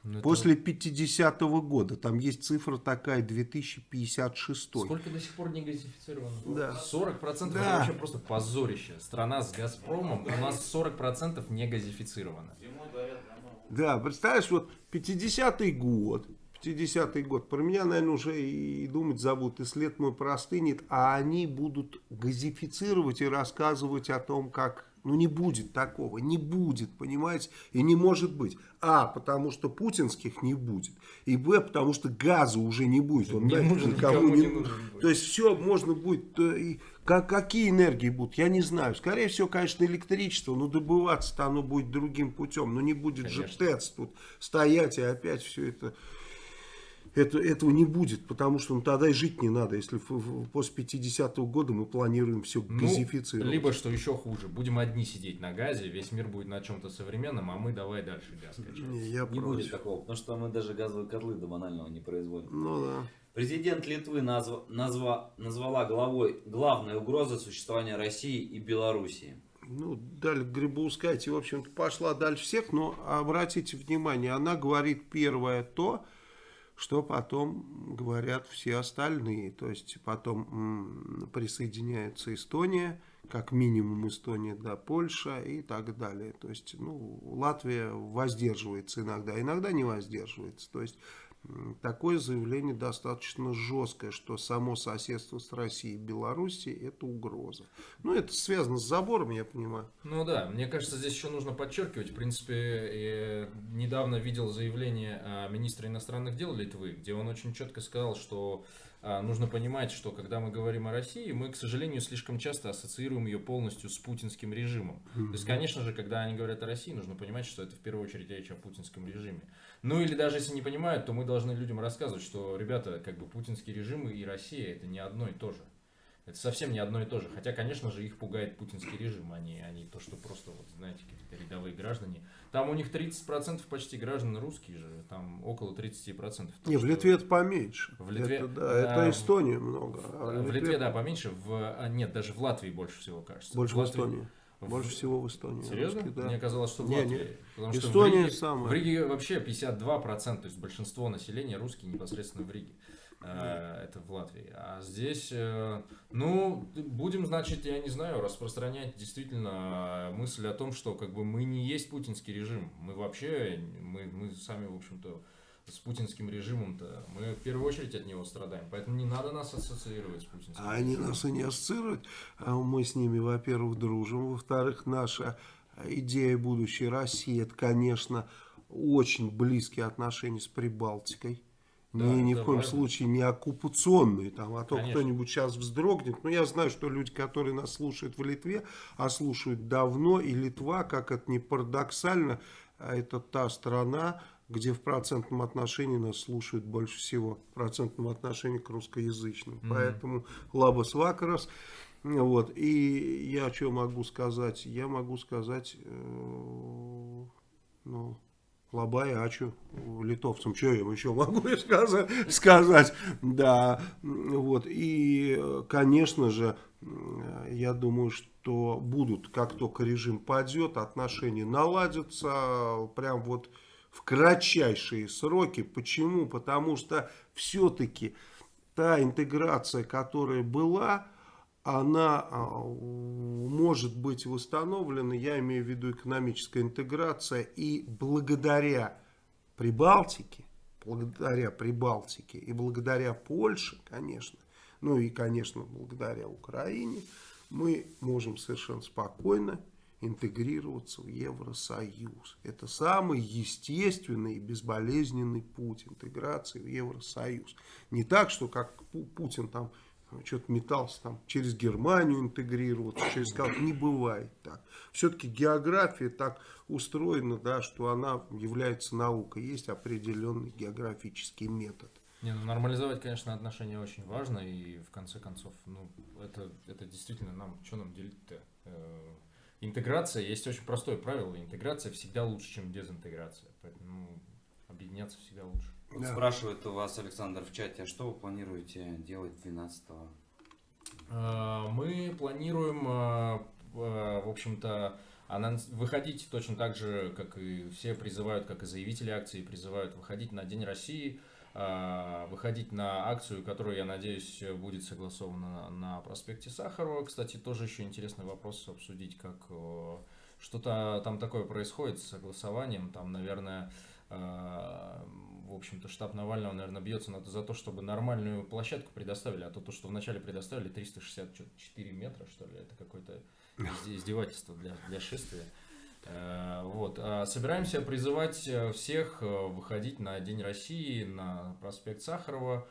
Ну, После 50-го года. Там есть цифра такая, 2056. Сколько до сих пор не газифицировано? Да. 40% да. это вообще просто позорище. Страна с Газпромом, у нас 40% не газифицировано. Да, представляешь, вот 50-й год, 50-й год, про меня, наверное, уже и думать забудут, и след мой простынет, а они будут газифицировать и рассказывать о том, как ну не будет такого, не будет, понимаете, и не может быть. А, потому что путинских не будет, и Б, потому что газа уже не будет, он не нужен, никому, никому не, нужен. Будет. То есть все можно будет, и, как, какие энергии будут, я не знаю. Скорее всего, конечно, электричество, но добываться-то оно будет другим путем, но не будет конечно. же ТЭЦ тут стоять и опять все это это, этого не будет, потому что ну, тогда и жить не надо, если в, в, после 50-го года мы планируем все ну, газифицировать. Либо, что еще хуже, будем одни сидеть на газе, весь мир будет на чем-то современном, а мы давай дальше газ качать. Не, я не будет такого, потому что мы даже газовые котлы до банального не производим. Ну да. Президент Литвы назва, назва, назвала главой главной угрозой существования России и Белоруссии. Ну, дали Грибоускайте, в общем-то, пошла дальше всех, но обратите внимание, она говорит первое то, что потом говорят все остальные. То есть потом присоединяется Эстония, как минимум Эстония, да, Польша и так далее. То есть, ну, Латвия воздерживается иногда, иногда не воздерживается. То есть такое заявление достаточно жесткое, что само соседство с Россией и Белоруссией это угроза. Ну, это связано с забором, я понимаю. Ну да, мне кажется, здесь еще нужно подчеркивать. В принципе, недавно видел заявление министра иностранных дел Литвы, где он очень четко сказал, что а, нужно понимать, что когда мы говорим о России, мы, к сожалению, слишком часто ассоциируем ее полностью с путинским режимом. Mm-hmm. То есть, конечно же, когда они говорят о России, нужно понимать, что это в первую очередь речь о путинском режиме. Ну или даже если не понимают, то мы должны людям рассказывать, что, ребята, как бы путинский режим и Россия это не одно и то же. Это совсем не одно и то же. Хотя, конечно же, их пугает путинский режим, а не, а не то, что просто, вот, знаете, какие-то рядовые граждане. Там у них 30% почти граждан русские же, там около 30%. Не, в Литве это поменьше. В Литве, это, да, это Эстония много. А в, в Литве, Литве, да, поменьше. В, а, нет, даже в Латвии больше всего, кажется. Больше в, Латвии, в Эстонии. Больше всего в Эстонии. Серьезно? Русские, да. Мне казалось, что в не, Латвии. Не. Потому Эстония в Риге, самая. В Риге вообще 52%, то есть большинство населения русские непосредственно в Риге. Э, это в Латвии. А здесь, э, ну, будем, значит, я не знаю, распространять действительно мысль о том, что как бы мы не есть путинский режим. Мы вообще, мы, мы сами, в общем-то, с путинским режимом-то, мы в первую очередь от него страдаем. Поэтому не надо нас ассоциировать с путинским А они нас и не ассоциируют. А мы с ними, во-первых, дружим. Во-вторых, наша идея будущей России, это, конечно, очень близкие отношения с Прибалтикой. Да, ни, ни в коем важно. случае не оккупационные, там, а то кто-нибудь сейчас вздрогнет. Но я знаю, что люди, которые нас слушают в Литве, а слушают давно, и Литва, как это не парадоксально, а это та страна, где в процентном отношении нас слушают больше всего, в процентном отношении к русскоязычным. Mm -hmm. Поэтому Лабас Вакарас. Вот. И я что могу сказать? Я могу сказать, э, ну, Лабай, Ачу, литовцам, что я им еще могу сказать, сказать, да, вот, и, конечно же, я думаю, что будут, как только режим падет, отношения наладятся, прям вот в кратчайшие сроки. Почему? Потому что все-таки та интеграция, которая была, она а, может быть восстановлена, я имею в виду экономическая интеграция, и благодаря Прибалтике, благодаря Прибалтике и благодаря Польше, конечно, ну и, конечно, благодаря Украине, мы можем совершенно спокойно интегрироваться в Евросоюз. Это самый естественный и безболезненный путь интеграции в Евросоюз. Не так, что как Путин там что-то метался там через Германию интегрироваться, через как не бывает так. Все-таки география так устроена, да, что она является наукой, есть определенный географический метод. Не, ну нормализовать, конечно, отношения очень важно, и в конце концов, ну, это, это действительно нам, что нам делить-то? Интеграция, есть очень простое правило, интеграция всегда лучше, чем дезинтеграция, поэтому ну, объединяться всегда лучше. Да. Спрашивает у вас Александр в чате, а что вы планируете делать 12-го? Э, мы планируем, э, в общем-то, выходить точно так же, как и все призывают, как и заявители акции призывают выходить на День России – а, выходить на акцию, которая, я надеюсь, будет согласована на проспекте Сахарова. Кстати, тоже еще интересный вопрос обсудить, как что-то там такое происходит с согласованием. Там, наверное, а, в общем-то, штаб Навального, наверное, бьется за то, чтобы нормальную площадку предоставили, а то, то что вначале предоставили 364 метра, что ли, это какое-то издевательство для, для шествия. Э, вот. А собираемся призывать э, всех э, выходить на День России, на проспект Сахарова,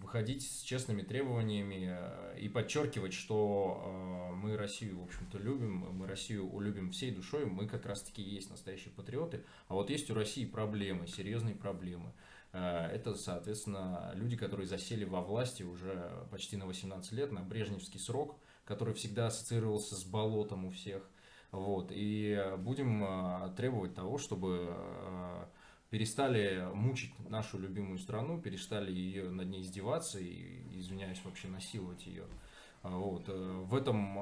выходить с честными требованиями и подчеркивать, что мы Россию, в общем-то, любим, мы Россию улюбим всей душой, мы как раз-таки есть настоящие патриоты, а вот есть у России проблемы, серьезные проблемы. Это, соответственно, люди, которые засели во власти уже почти на 18 лет, на брежневский срок, который всегда ассоциировался с болотом у всех – вот, и будем а, требовать того, чтобы а, перестали мучить нашу любимую страну, перестали ее над ней издеваться и, извиняюсь, вообще насиловать ее. А, вот. Э, в этом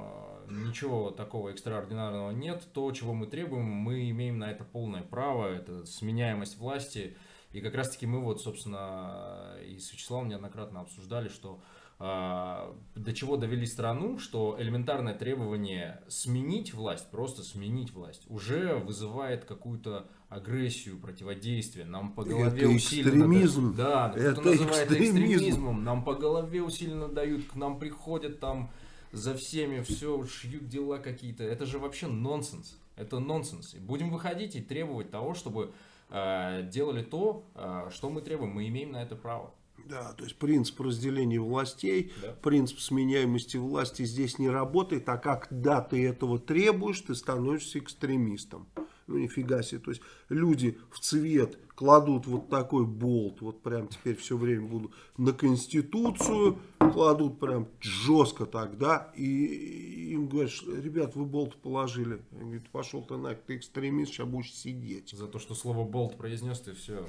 ничего такого экстраординарного нет. То, чего мы требуем, мы имеем на это полное право, это сменяемость власти. И как раз таки мы вот, собственно, и с Вячеславом неоднократно обсуждали, что до чего довели страну, что элементарное требование сменить власть, просто сменить власть, уже вызывает какую-то агрессию, противодействие. Нам по голове это экстремизм. Да, это называет экстремизм. экстремизмом. Нам по голове усиленно дают, к нам приходят там за всеми, все, шьют дела какие-то. Это же вообще нонсенс. Это нонсенс. И будем выходить и требовать того, чтобы э, делали то, э, что мы требуем. Мы имеем на это право. Да, то есть принцип разделения властей, да. принцип сменяемости власти здесь не работает, а когда ты этого требуешь, ты становишься экстремистом. Ну нифига себе, то есть люди в цвет кладут вот такой болт, вот прям теперь все время буду на Конституцию, кладут прям жестко тогда, и им говорят, ребят, вы болт положили. Они говорят, пошел ты нафиг, ты экстремист, сейчас будешь сидеть. За то, что слово болт произнес, ты все,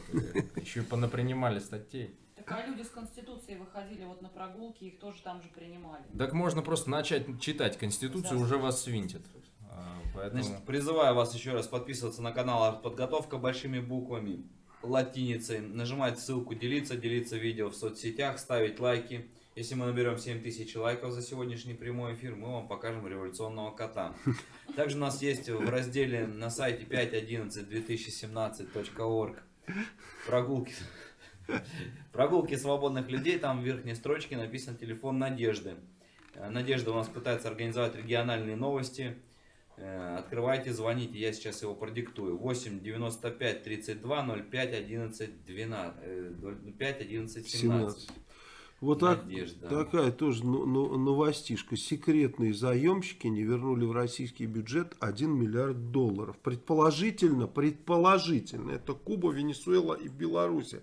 еще и понапринимали статей. Так а люди с Конституцией выходили вот на прогулки, их тоже там же принимали. Так можно просто начать читать Конституцию, да. уже вас свинтит. А, поэтому... Значит, призываю вас еще раз подписываться на канал «Подготовка» большими буквами, латиницей, нажимать ссылку «Делиться», делиться видео в соцсетях, ставить лайки. Если мы наберем 7000 лайков за сегодняшний прямой эфир, мы вам покажем революционного кота. Также у нас есть в разделе на сайте 5.11.2017.org прогулки Прогулки свободных людей, там в верхней строчке написан телефон Надежды. Э, Надежда у нас пытается организовать региональные новости. Э, открывайте, звоните, я сейчас его продиктую. 8 95 32 05 11 12, 05 11 17. Вот так, такая тоже новостишка. Секретные заемщики не вернули в российский бюджет 1 миллиард долларов. Предположительно, предположительно, это Куба, Венесуэла и Белоруссия.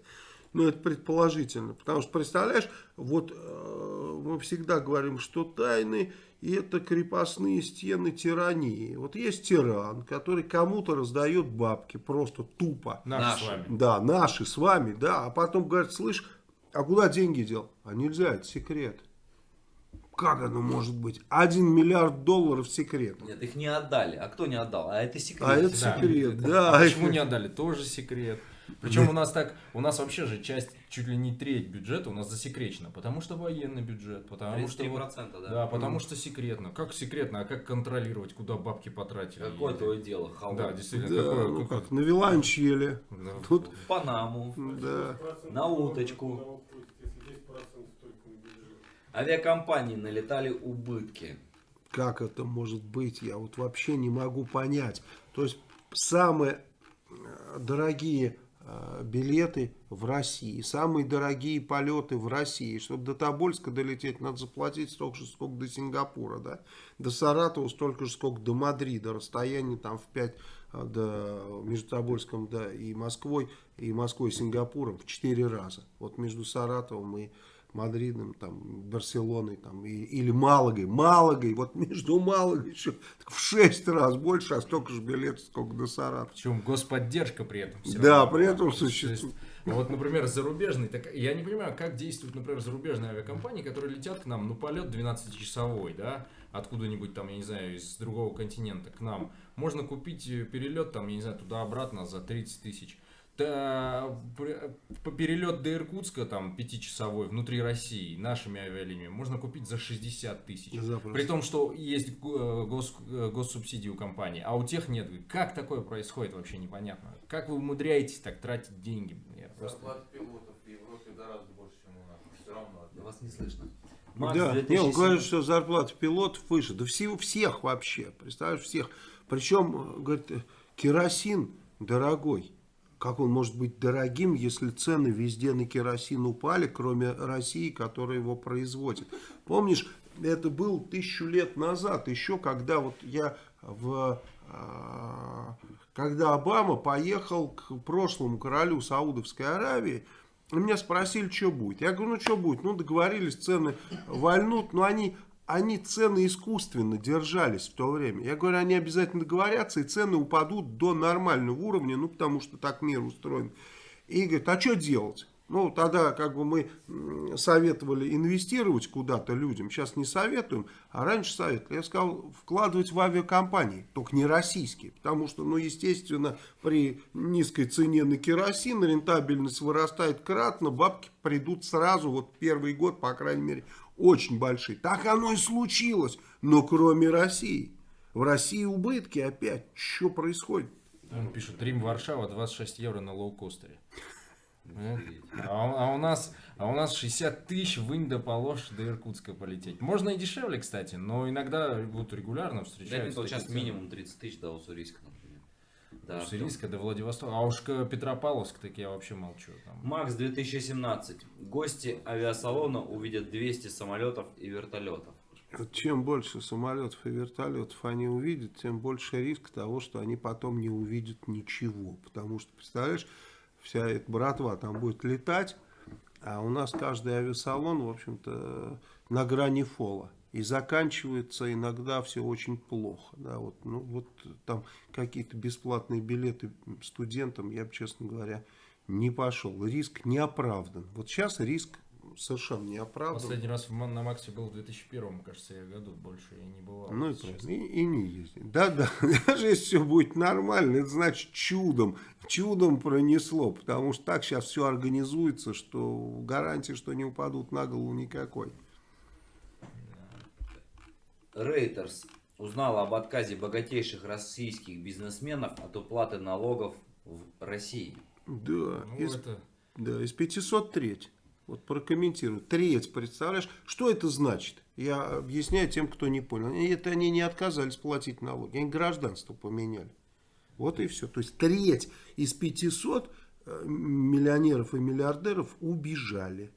Ну, это предположительно. Потому что, представляешь, вот э, мы всегда говорим, что тайны это крепостные стены тирании. Вот есть тиран, который кому-то раздает бабки просто тупо. Наши, с вами. Да, наши с вами, да. А потом говорит, слышь, а куда деньги дел? А нельзя, это секрет. Как оно может быть? Один миллиард долларов секрет. Нет, их не отдали. А кто не отдал? А это секрет. А это Да. секрет, да. А почему не отдали? Тоже секрет. Причем у нас так, у нас вообще же часть, чуть ли не треть бюджета у нас засекречена, потому что военный бюджет, потому что... вот- 33%, да? Да, потому что секретно. Как секретно, а как контролировать, куда бабки потратили? Какое твое дело, халва? Да, действительно, Да, какое, ну как, на виланчеле. Да. Тут, В Панаму, да. на уточку. Авиакомпании налетали убытки. Как это может быть? Я вот вообще не могу понять. То есть самые э, дорогие билеты в России, самые дорогие полеты в России. Чтобы до Тобольска долететь, надо заплатить столько же, сколько до Сингапура, да? До Саратова столько же, сколько до Мадрида. Расстояние там в 5 до, между Тобольском да, и Москвой, и Москвой и Сингапуром в 4 раза. Вот между Саратовым и Мадридом, там, Барселоной, там, и- или Малагой. Малагой, вот между Малагой еще в 6 раз больше, а столько же билетов, сколько до Саратова. Причем господдержка при этом. Да, равно при этом существует. вот, например, зарубежный, так, я не понимаю, как действуют, например, зарубежные авиакомпании, которые летят к нам, ну, полет 12-часовой, да, откуда-нибудь там, я не знаю, из другого континента к нам. Можно купить перелет, там, я не знаю, туда-обратно за 30 тысяч. Да, пр- по- перелет до Иркутска, там, пятичасовой, внутри России, нашими авиалиниями, можно купить за 60 тысяч. Запросто. При том, что есть э, гос, э, госсубсидии у компании, а у тех нет. Как такое происходит, вообще непонятно. Как вы умудряетесь так тратить деньги? Я просто- Зарплата пилотов в Европе гораздо больше, чем у нас. Все равно. Да Вас не слышно. Да, Макс, не, он 2007. говорит, что зарплата пилотов выше. Да всего, всех вообще, представляешь, всех. Причем, говорит, э, керосин дорогой. Как он может быть дорогим, если цены везде на керосин упали, кроме России, которая его производит? Помнишь, это был тысячу лет назад, еще когда вот я в... а, Когда Обама поехал к прошлому королю Саудовской Аравии, меня спросили, что будет. Я говорю, ну что будет? Ну договорились, цены вальнут, но они, они цены искусственно держались в то время. Я говорю, они обязательно договорятся, и цены упадут до нормального уровня, ну потому что так мир устроен. И говорит, а что делать? Ну, тогда как бы мы советовали инвестировать куда-то людям, сейчас не советуем, а раньше советовали. Я сказал, вкладывать в авиакомпании, только не российские, потому что, ну, естественно, при низкой цене на керосин рентабельность вырастает кратно, бабки придут сразу, вот первый год, по крайней мере, очень большие. Так оно и случилось, но кроме России. В России убытки опять. Что происходит? Он пишет, Рим, Варшава, 26 евро на лоукостере. А у, а у нас, а у нас 60 тысяч вынь да положь до Иркутска полететь. Можно и дешевле, кстати, но иногда вот регулярно Да, встречаются. вот сейчас минимум 30 тысяч до Уссурийска, например. Да, Уссурийска до Владивостока. А уж Петропавловск, так я вообще молчу. Там. Макс 2017. Гости авиасалона увидят 200 самолетов и вертолетов. Чем больше самолетов и вертолетов они увидят, тем больше риск того, что они потом не увидят ничего. Потому что, представляешь, вся эта братва там будет летать, а у нас каждый авиасалон, в общем-то, на грани фола. И заканчивается иногда все очень плохо. Да, вот, ну, вот там какие-то бесплатные билеты студентам, я бы, честно говоря, не пошел. Риск не оправдан. Вот сейчас риск совершенно не оправдан. Последний раз в на Максе был в 2001, кажется, я году. Больше я не бывал. Ну и, правильно. и, и не ездить. Да-да, даже если все будет нормально, это значит чудом, чудом пронесло, потому что так сейчас все организуется, что гарантии, что не упадут на голову никакой. Рейтерс узнала об отказе богатейших российских бизнесменов от уплаты налогов в России. Да, Ну, из, это... да, из 500 треть. Вот прокомментирую. Треть, представляешь? Что это значит? Я объясняю тем, кто не понял. Это они не отказались платить налоги, они гражданство поменяли. Вот и все. То есть треть из 500 э, миллионеров и миллиардеров убежали.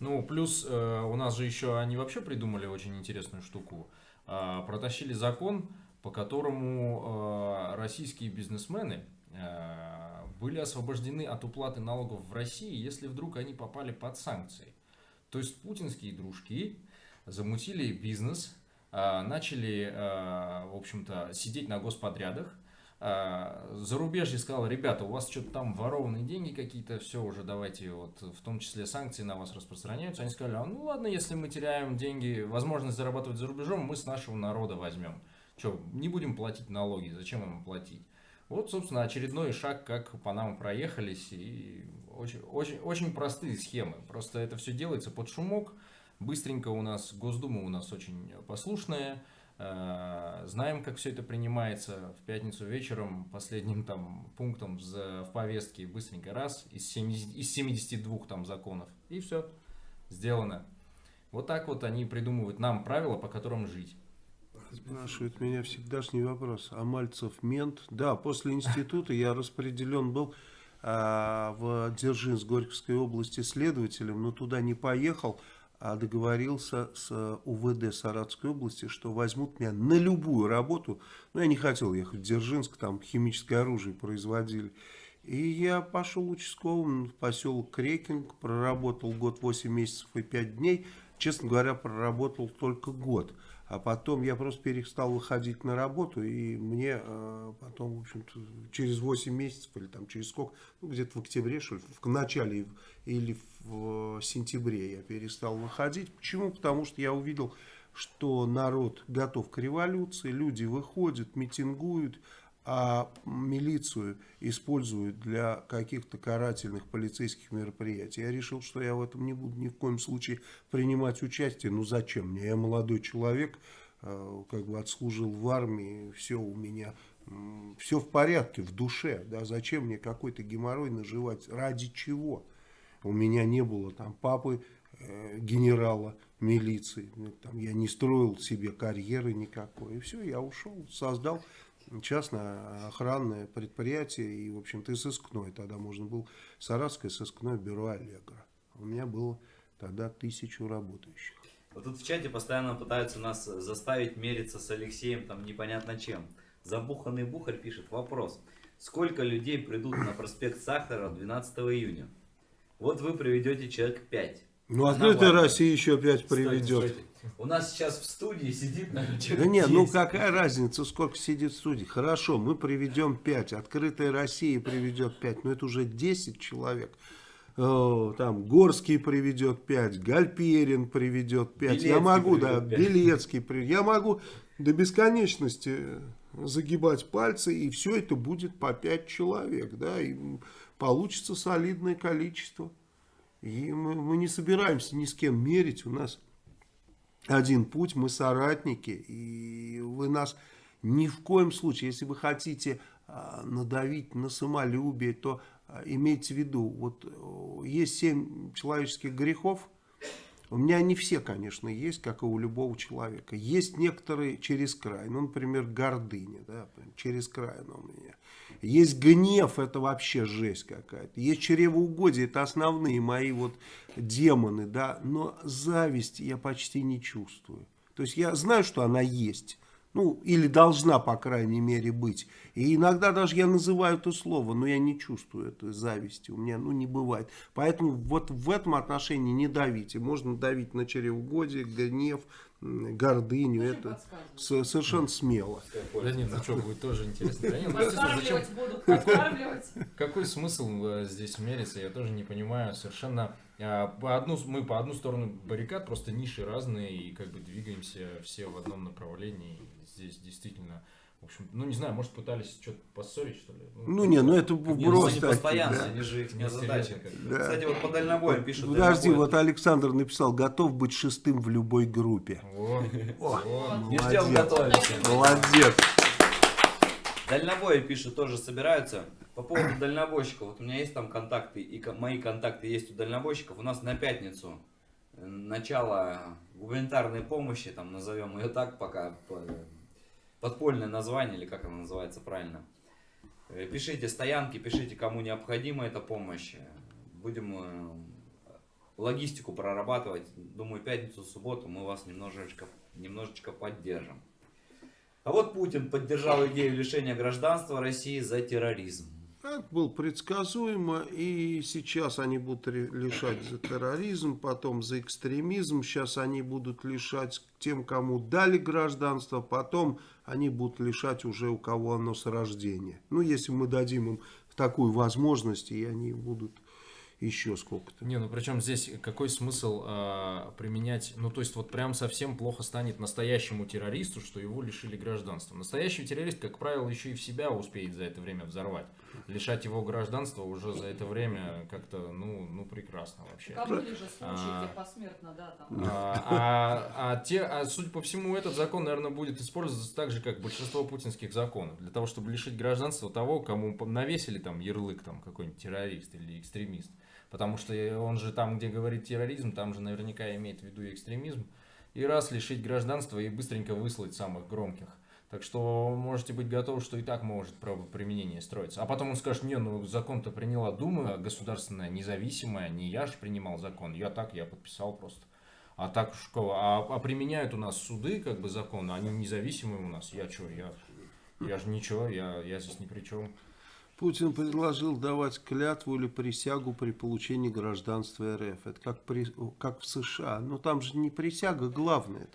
Ну, плюс э, у нас же еще они вообще придумали очень интересную штуку. А, протащили закон, по которому э, российские бизнесмены э, были освобождены от уплаты налогов в России, если вдруг они попали под санкции. То есть путинские дружки замутили бизнес, начали, в общем-то, сидеть на господрядах, а, зарубежье сказал, ребята, у вас что-то там ворованные деньги какие-то, все уже давайте, вот в том числе санкции на вас распространяются. Они сказали, а ну ладно, если мы теряем деньги, возможность зарабатывать за рубежом, мы с нашего народа возьмем. Что, не будем платить налоги, зачем им платить? Вот, собственно, очередной шаг, как по нам проехались, и очень, очень, очень простые схемы. Просто это все делается под шумок, быстренько у нас, Госдума у нас очень послушная, знаем, как все это принимается. В пятницу вечером последним там пунктом в повестке быстренько раз из, 70, из 72 там законов. И все, сделано. Вот так вот они придумывают нам правила, по которым жить. Спрашивает меня всегдашний вопрос. А Мальцев мент? Да, после института я распределен был а, в Дзержинск Горьковской области следователем, но туда не поехал договорился с УВД Саратовской области, что возьмут меня на любую работу. Но я не хотел ехать в Дзержинск, там химическое оружие производили. И я пошел участковым в поселок Крекинг, проработал год 8 месяцев и 5 дней. Честно говоря, проработал только год. А потом я просто перестал выходить на работу, и мне э, потом, в общем-то, через 8 месяцев, или там через сколько, ну, где-то в октябре, что ли, в начале или в сентябре я перестал выходить. Почему? Потому что я увидел, что народ готов к революции, люди выходят, митингуют, а милицию используют для каких-то карательных полицейских мероприятий. Я решил, что я в этом не буду ни в коем случае принимать участие. Ну зачем мне? Я молодой человек, э, как бы отслужил в армии, все у меня, все в порядке, в душе. Да? Зачем мне какой-то геморрой наживать? Ради чего? У меня не было там папы, э, генерала милиции. Там, я не строил себе карьеры никакой. И все, я ушел, создал частное охранное предприятие и, в общем-то, и сыскное. Тогда можно было Саратское сыскное бюро Аллегра. У меня было тогда тысячу работающих. Вот тут в чате постоянно пытаются нас заставить мериться с Алексеем там непонятно чем. Забуханный Бухарь пишет вопрос. Сколько людей придут на проспект Сахара 12 июня? Вот вы приведете человек 5. Ну, открытая Россия еще 5 приведет. Стойте, стойте. У нас сейчас в студии сидит, наверное, человек Да нет, ну какая разница, сколько сидит в студии. Хорошо, мы приведем 5, открытая Россия приведет 5, но это уже 10 человек. Там Горский приведет 5, Гальперин приведет 5. Белецкий я могу, да, 5. Белецкий приведет. Я могу до бесконечности загибать пальцы, и все это будет по 5 человек, да, и получится солидное количество. И мы, мы не собираемся ни с кем мерить, у нас один путь, мы соратники, и вы нас ни в коем случае, если вы хотите а, надавить на самолюбие, то а, имейте в виду, вот есть семь человеческих грехов, у меня не все, конечно, есть, как и у любого человека. Есть некоторые через край, ну, например, гордыня, да, через край она у меня. Есть гнев, это вообще жесть какая-то. Есть чревоугодие, это основные мои вот демоны, да. Но зависть я почти не чувствую. То есть я знаю, что она есть. Ну, или должна, по крайней мере, быть. И иногда даже я называю это слово, но я не чувствую этой зависти. У меня, ну, не бывает. Поэтому вот в этом отношении не давите. Можно давить на чревоугодие, гнев, гордыню, это совершенно смело. Да нет, ну что, будет тоже интересно. Да нет, ну, Какой смысл э, здесь мериться, я тоже не понимаю. Совершенно а, по одну, мы по одну сторону баррикад, просто ниши разные, и как бы двигаемся все в одном направлении. Здесь действительно в общем, ну не знаю, может пытались что-то поссорить, что ли? Ну, ну не, ну это не, ну, просто... Ну, постоянно, да. они же их не задача. Да. Кстати, вот по дальнобою пишут. Подожди, вот Александр написал, готов быть шестым в любой группе. О, О, О, не ждем готовимся. Молодец. Дальнобои пишут, тоже собираются. По поводу дальнобойщиков, вот у меня есть там контакты, и мои контакты есть у дальнобойщиков. У нас на пятницу э, начало гуманитарной помощи, там назовем ее так пока, подпольное название, или как оно называется правильно. Э, пишите стоянки, пишите, кому необходима эта помощь. Будем э, логистику прорабатывать. Думаю, пятницу, субботу мы вас немножечко, немножечко поддержим. А вот Путин поддержал идею лишения гражданства России за терроризм. Это было предсказуемо, и сейчас они будут лишать за терроризм, потом за экстремизм, сейчас они будут лишать тем, кому дали гражданство, потом они будут лишать уже у кого оно с рождения. Ну, если мы дадим им такую возможность, и они будут еще сколько-то. Не, ну причем здесь какой смысл э, применять, ну то есть вот прям совсем плохо станет настоящему террористу, что его лишили гражданства. Настоящий террорист, как правило, еще и в себя успеет за это время взорвать. Лишать его гражданства уже за это время как-то, ну, ну прекрасно вообще. Были же случаи, а, где посмертно, да, там. А, а, а, те, а судя по всему, этот закон, наверное, будет использоваться так же, как большинство путинских законов, для того, чтобы лишить гражданства того, кому навесили там ярлык там какой-нибудь террорист или экстремист. Потому что он же там, где говорит терроризм, там же наверняка имеет в виду экстремизм. И раз лишить гражданства и быстренько выслать самых громких. Так что можете быть готовы, что и так может правоприменение строиться. А потом он скажет, не, ну закон-то приняла Дума государственная, независимая, не я же принимал закон, я так, я подписал просто. А так, а, а применяют у нас суды, как бы закон, они независимые у нас, я что, я, я же ничего, я, я здесь ни при чем. Путин предложил давать клятву или присягу при получении гражданства РФ. Это как, при, как в США. Но там же не присяга главное.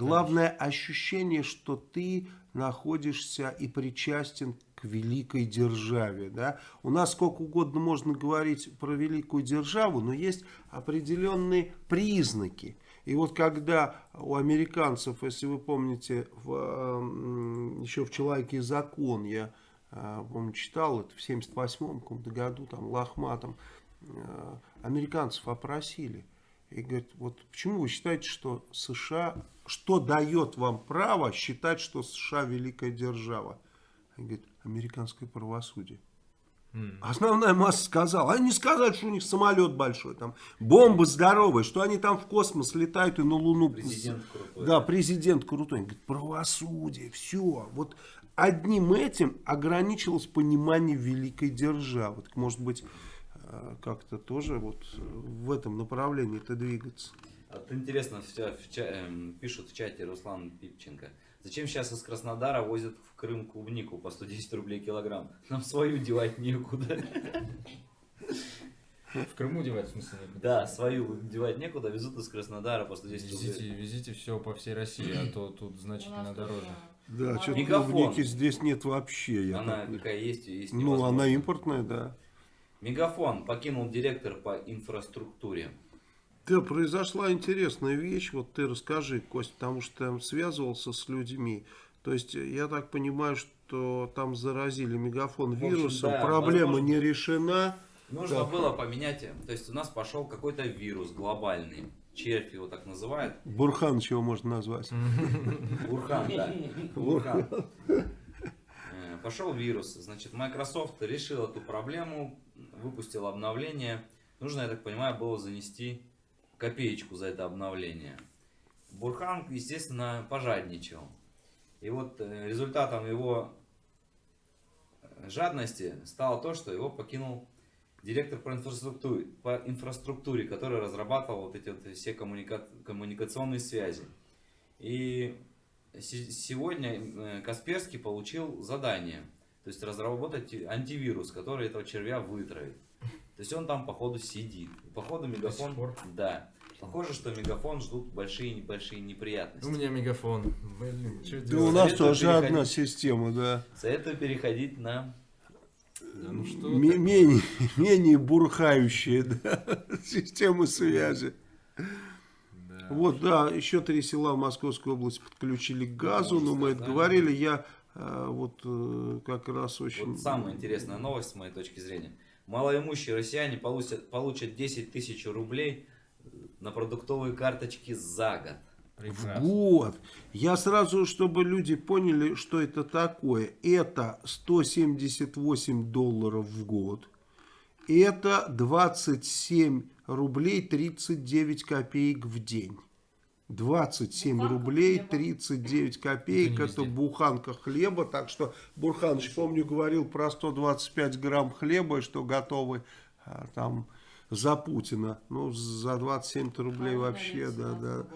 Главное ощущение, что ты находишься и причастен к великой державе. Да? У нас сколько угодно можно говорить про великую державу, но есть определенные признаки. И вот когда у американцев, если вы помните, в, еще в «Человеке закон» я а, помню, читал это в 78 году, там, Лохматом, а, американцев опросили. И говорит, вот почему вы считаете, что США, что дает вам право считать, что США великая держава? Они говорят, американское правосудие. Основная масса сказала. Они не сказали, что у них самолет большой, там бомбы здоровые, что они там в космос летают и на Луну. Президент крутой. Да, президент крутой. Он говорит, правосудие, все. Вот одним этим ограничилось понимание великой державы. Так, может быть, как-то тоже вот в этом направлении это двигаться. Вот интересно, в, в, э, пишут в чате Руслан Пипченко. Зачем сейчас из Краснодара возят в Крым клубнику по 110 рублей килограмм? Нам свою девать некуда. В Крыму девать, в смысле, некуда? Да, свою девать некуда, везут из Краснодара по 110 везите, рублей. Везите все по всей России, а то тут значительно дороже. Да, что-то клубники здесь нет вообще. Я она так... какая есть, есть Ну, она импортная, да. Мегафон покинул директор по инфраструктуре. Да, произошла интересная вещь, вот ты расскажи, Кость, потому что там связывался с людьми. То есть, я так понимаю, что там заразили мегафон вирусом, да, проблема возможно, не решена. Нужно да. было поменять, то есть у нас пошел какой-то вирус глобальный червь его так называют. Бурхан чего можно назвать? Бурхан, да. Бурхан. Э, пошел вирус. Значит, Microsoft решил эту проблему, выпустил обновление. Нужно, я так понимаю, было занести копеечку за это обновление. Бурхан, естественно, пожадничал. И вот э, результатом его жадности стало то, что его покинул директор по инфраструктуре, по инфраструктуре который разрабатывал вот эти вот все коммуника, коммуникационные связи. И сегодня э, Касперский получил задание, то есть разработать антивирус, который этого червя вытравит. То есть он там походу сидит. походу мегафон... Да. Похоже, что мегафон ждут большие небольшие неприятности. У меня мегафон. Блин, да у нас тоже одна система, да. Советую переходить на ну, что менее, менее бурхающие да, системы связи. Да. Вот, да, еще три села в Московской области подключили к газу, но мы это говорили, я вот э, как раз очень... Вот самая интересная новость с моей точки зрения. Малоимущие россияне получат, получат 10 тысяч рублей на продуктовые карточки за год. Прекрасно. В год. Я сразу, чтобы люди поняли, что это такое. Это 178 долларов в год. Это 27 рублей 39 копеек в день. 27 буханка рублей хлеба. 39 копеек, это, это буханка хлеба, так что Бурханович, помню, говорил про 125 грамм хлеба, что готовы а, там за Путина, ну за 27 рублей вообще, да, да.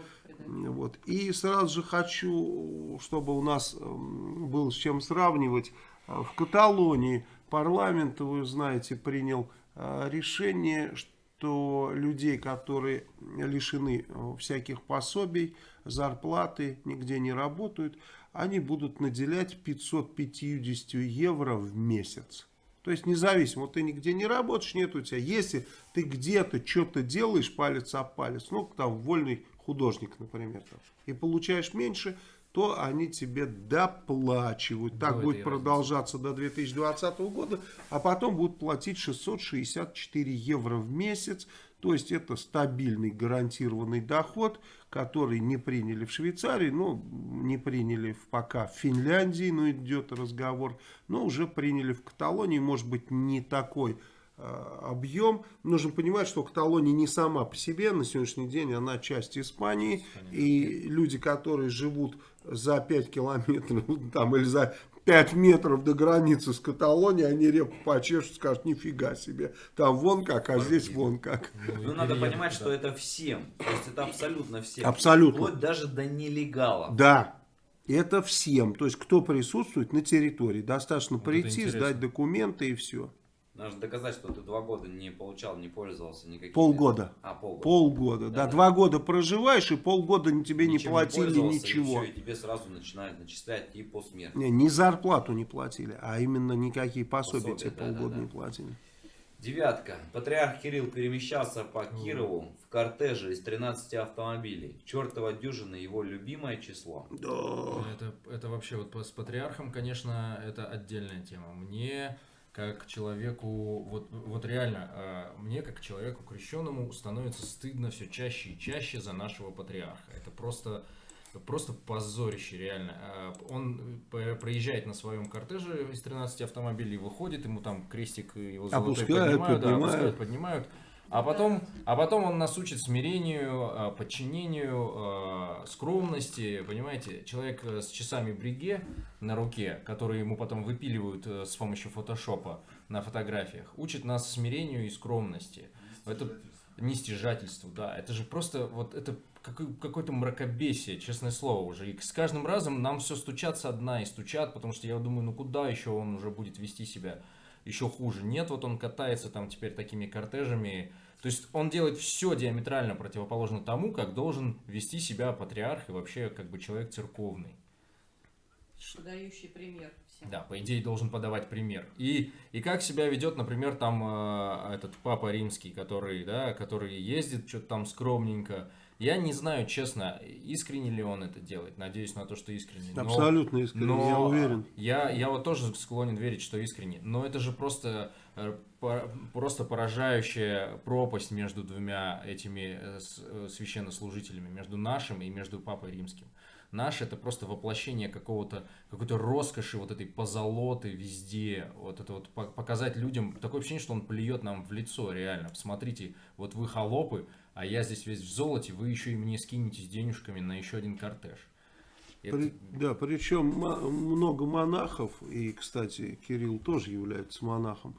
Вот. И сразу же хочу, чтобы у нас было с чем сравнивать, В Каталонии парламент, вы знаете, принял решение, что людей, которые лишены всяких пособий, зарплаты, нигде не работают, они будут наделять 550 евро в месяц. То есть независимо, вот ты нигде не работаешь, нет у тебя. Если ты где-то что-то делаешь палец о палец, ну там вольный художник, например, там, и получаешь меньше, то они тебе доплачивают. Так будет продолжаться до 2020 года, а потом будут платить 664 евро в месяц. То есть это стабильный гарантированный доход, который не приняли в Швейцарии, ну не приняли пока в Финляндии, но идет разговор, но уже приняли в Каталонии, может быть не такой объем. Нужно понимать, что Каталония не сама по себе, на сегодняшний день она часть Испании. И люди, которые живут за 5 километров там, или за 5 метров до границы с Каталонией, они репу почешут, скажут, нифига себе, там вон как, а здесь вон как. Ну, ну надо понимать, что это всем, то есть это абсолютно всем. Абсолютно. Вплоть даже до нелегалов. Да, это всем, то есть кто присутствует на территории, достаточно вот прийти, сдать документы и все. Нужно доказать, что ты два года не получал, не пользовался никакими... Полгода. А, полгода. Полгода, да. да. Два года проживаешь, и полгода тебе Ничем не платили не ничего. И, все, и тебе сразу начинают начислять и по смерти. Не, не зарплату не платили, а именно никакие пособия, пособия тебе да, полгода да, да. не платили. Девятка. Патриарх Кирилл перемещался по Кирову в кортеже из 13 автомобилей. Чертова дюжина его любимое число. Да. Это, это вообще вот с патриархом, конечно, это отдельная тема. Мне как человеку, вот, вот реально, а, мне как человеку крещенному становится стыдно все чаще и чаще за нашего патриарха. Это просто, просто позорище, реально. А, он проезжает на своем кортеже из 13 автомобилей, выходит, ему там крестик его золотой опускают, поднимают, поднимают. Да, опускают, поднимают. А потом, а потом он нас учит смирению, а, подчинению, а, скромности, понимаете? Человек э, с часами бриге на руке, которые ему потом выпиливают э, с помощью фотошопа на фотографиях, учит нас смирению и скромности. Это нестяжательству, да. Это же просто вот это какое-то мракобесие, честное слово уже. И с каждым разом нам все стучат одна и стучат, потому что я думаю, ну куда еще он уже будет вести себя еще хуже. Нет, вот он катается там теперь такими кортежами. То есть он делает все диаметрально противоположно тому, как должен вести себя патриарх и вообще как бы человек церковный. Дающий пример. Всем. Да, по идее должен подавать пример. И, и как себя ведет, например, там э, этот папа римский, который, да, который ездит что-то там скромненько, я не знаю, честно, искренне ли он это делает. Надеюсь на то, что искренне. Но, Абсолютно искренне, но я уверен. Я, я вот тоже склонен верить, что искренне. Но это же просто, просто поражающая пропасть между двумя этими э, э, священнослужителями, между нашим и между Папой Римским. Наш это просто воплощение какого-то, какой-то роскоши, вот этой позолоты везде. Вот это вот показать людям, такое ощущение, что он плюет нам в лицо, реально. Посмотрите, вот вы холопы, а я здесь весь в золоте, вы еще и мне скинетесь денежками на еще один кортеж. Это... Да, причем много монахов, и, кстати, Кирилл тоже является монахом,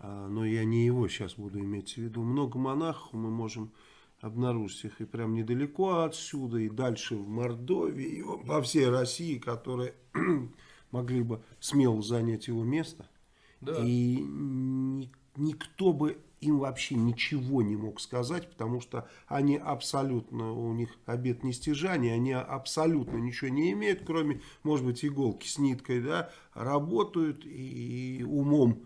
но я не его сейчас буду иметь в виду. Много монахов мы можем обнаружить их и прям недалеко отсюда, и дальше в Мордовии, и во всей России, которые могли бы смело занять его место. Да. И никто бы им вообще ничего не мог сказать, потому что они абсолютно, у них обед нестяжания, они абсолютно ничего не имеют, кроме, может быть, иголки с ниткой, да, работают и умом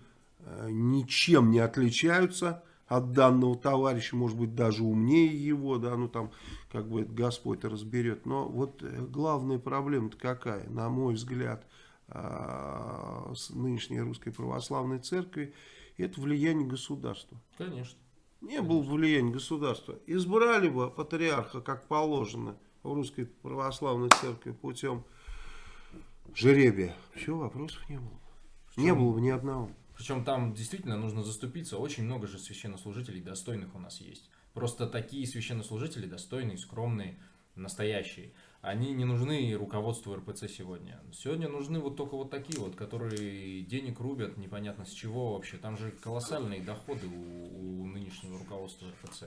ничем не отличаются от данного товарища, может быть, даже умнее его, да, ну там, как бы Господь разберет. Но вот э, главная проблема-то какая, на мой взгляд, э, с нынешней русской православной церкви, это влияние государства. Конечно. Не Конечно. было влияния государства. Избрали бы патриарха, как положено, в русской православной церкви путем жеребия. Все, вопросов не было. Причем, не было бы ни одного. Причем там действительно нужно заступиться. Очень много же священнослужителей достойных у нас есть. Просто такие священнослужители достойные, скромные, настоящие они не нужны руководству РПЦ сегодня. Сегодня нужны вот только вот такие вот, которые денег рубят, непонятно с чего вообще. Там же колоссальные доходы у, у нынешнего руководства РПЦ.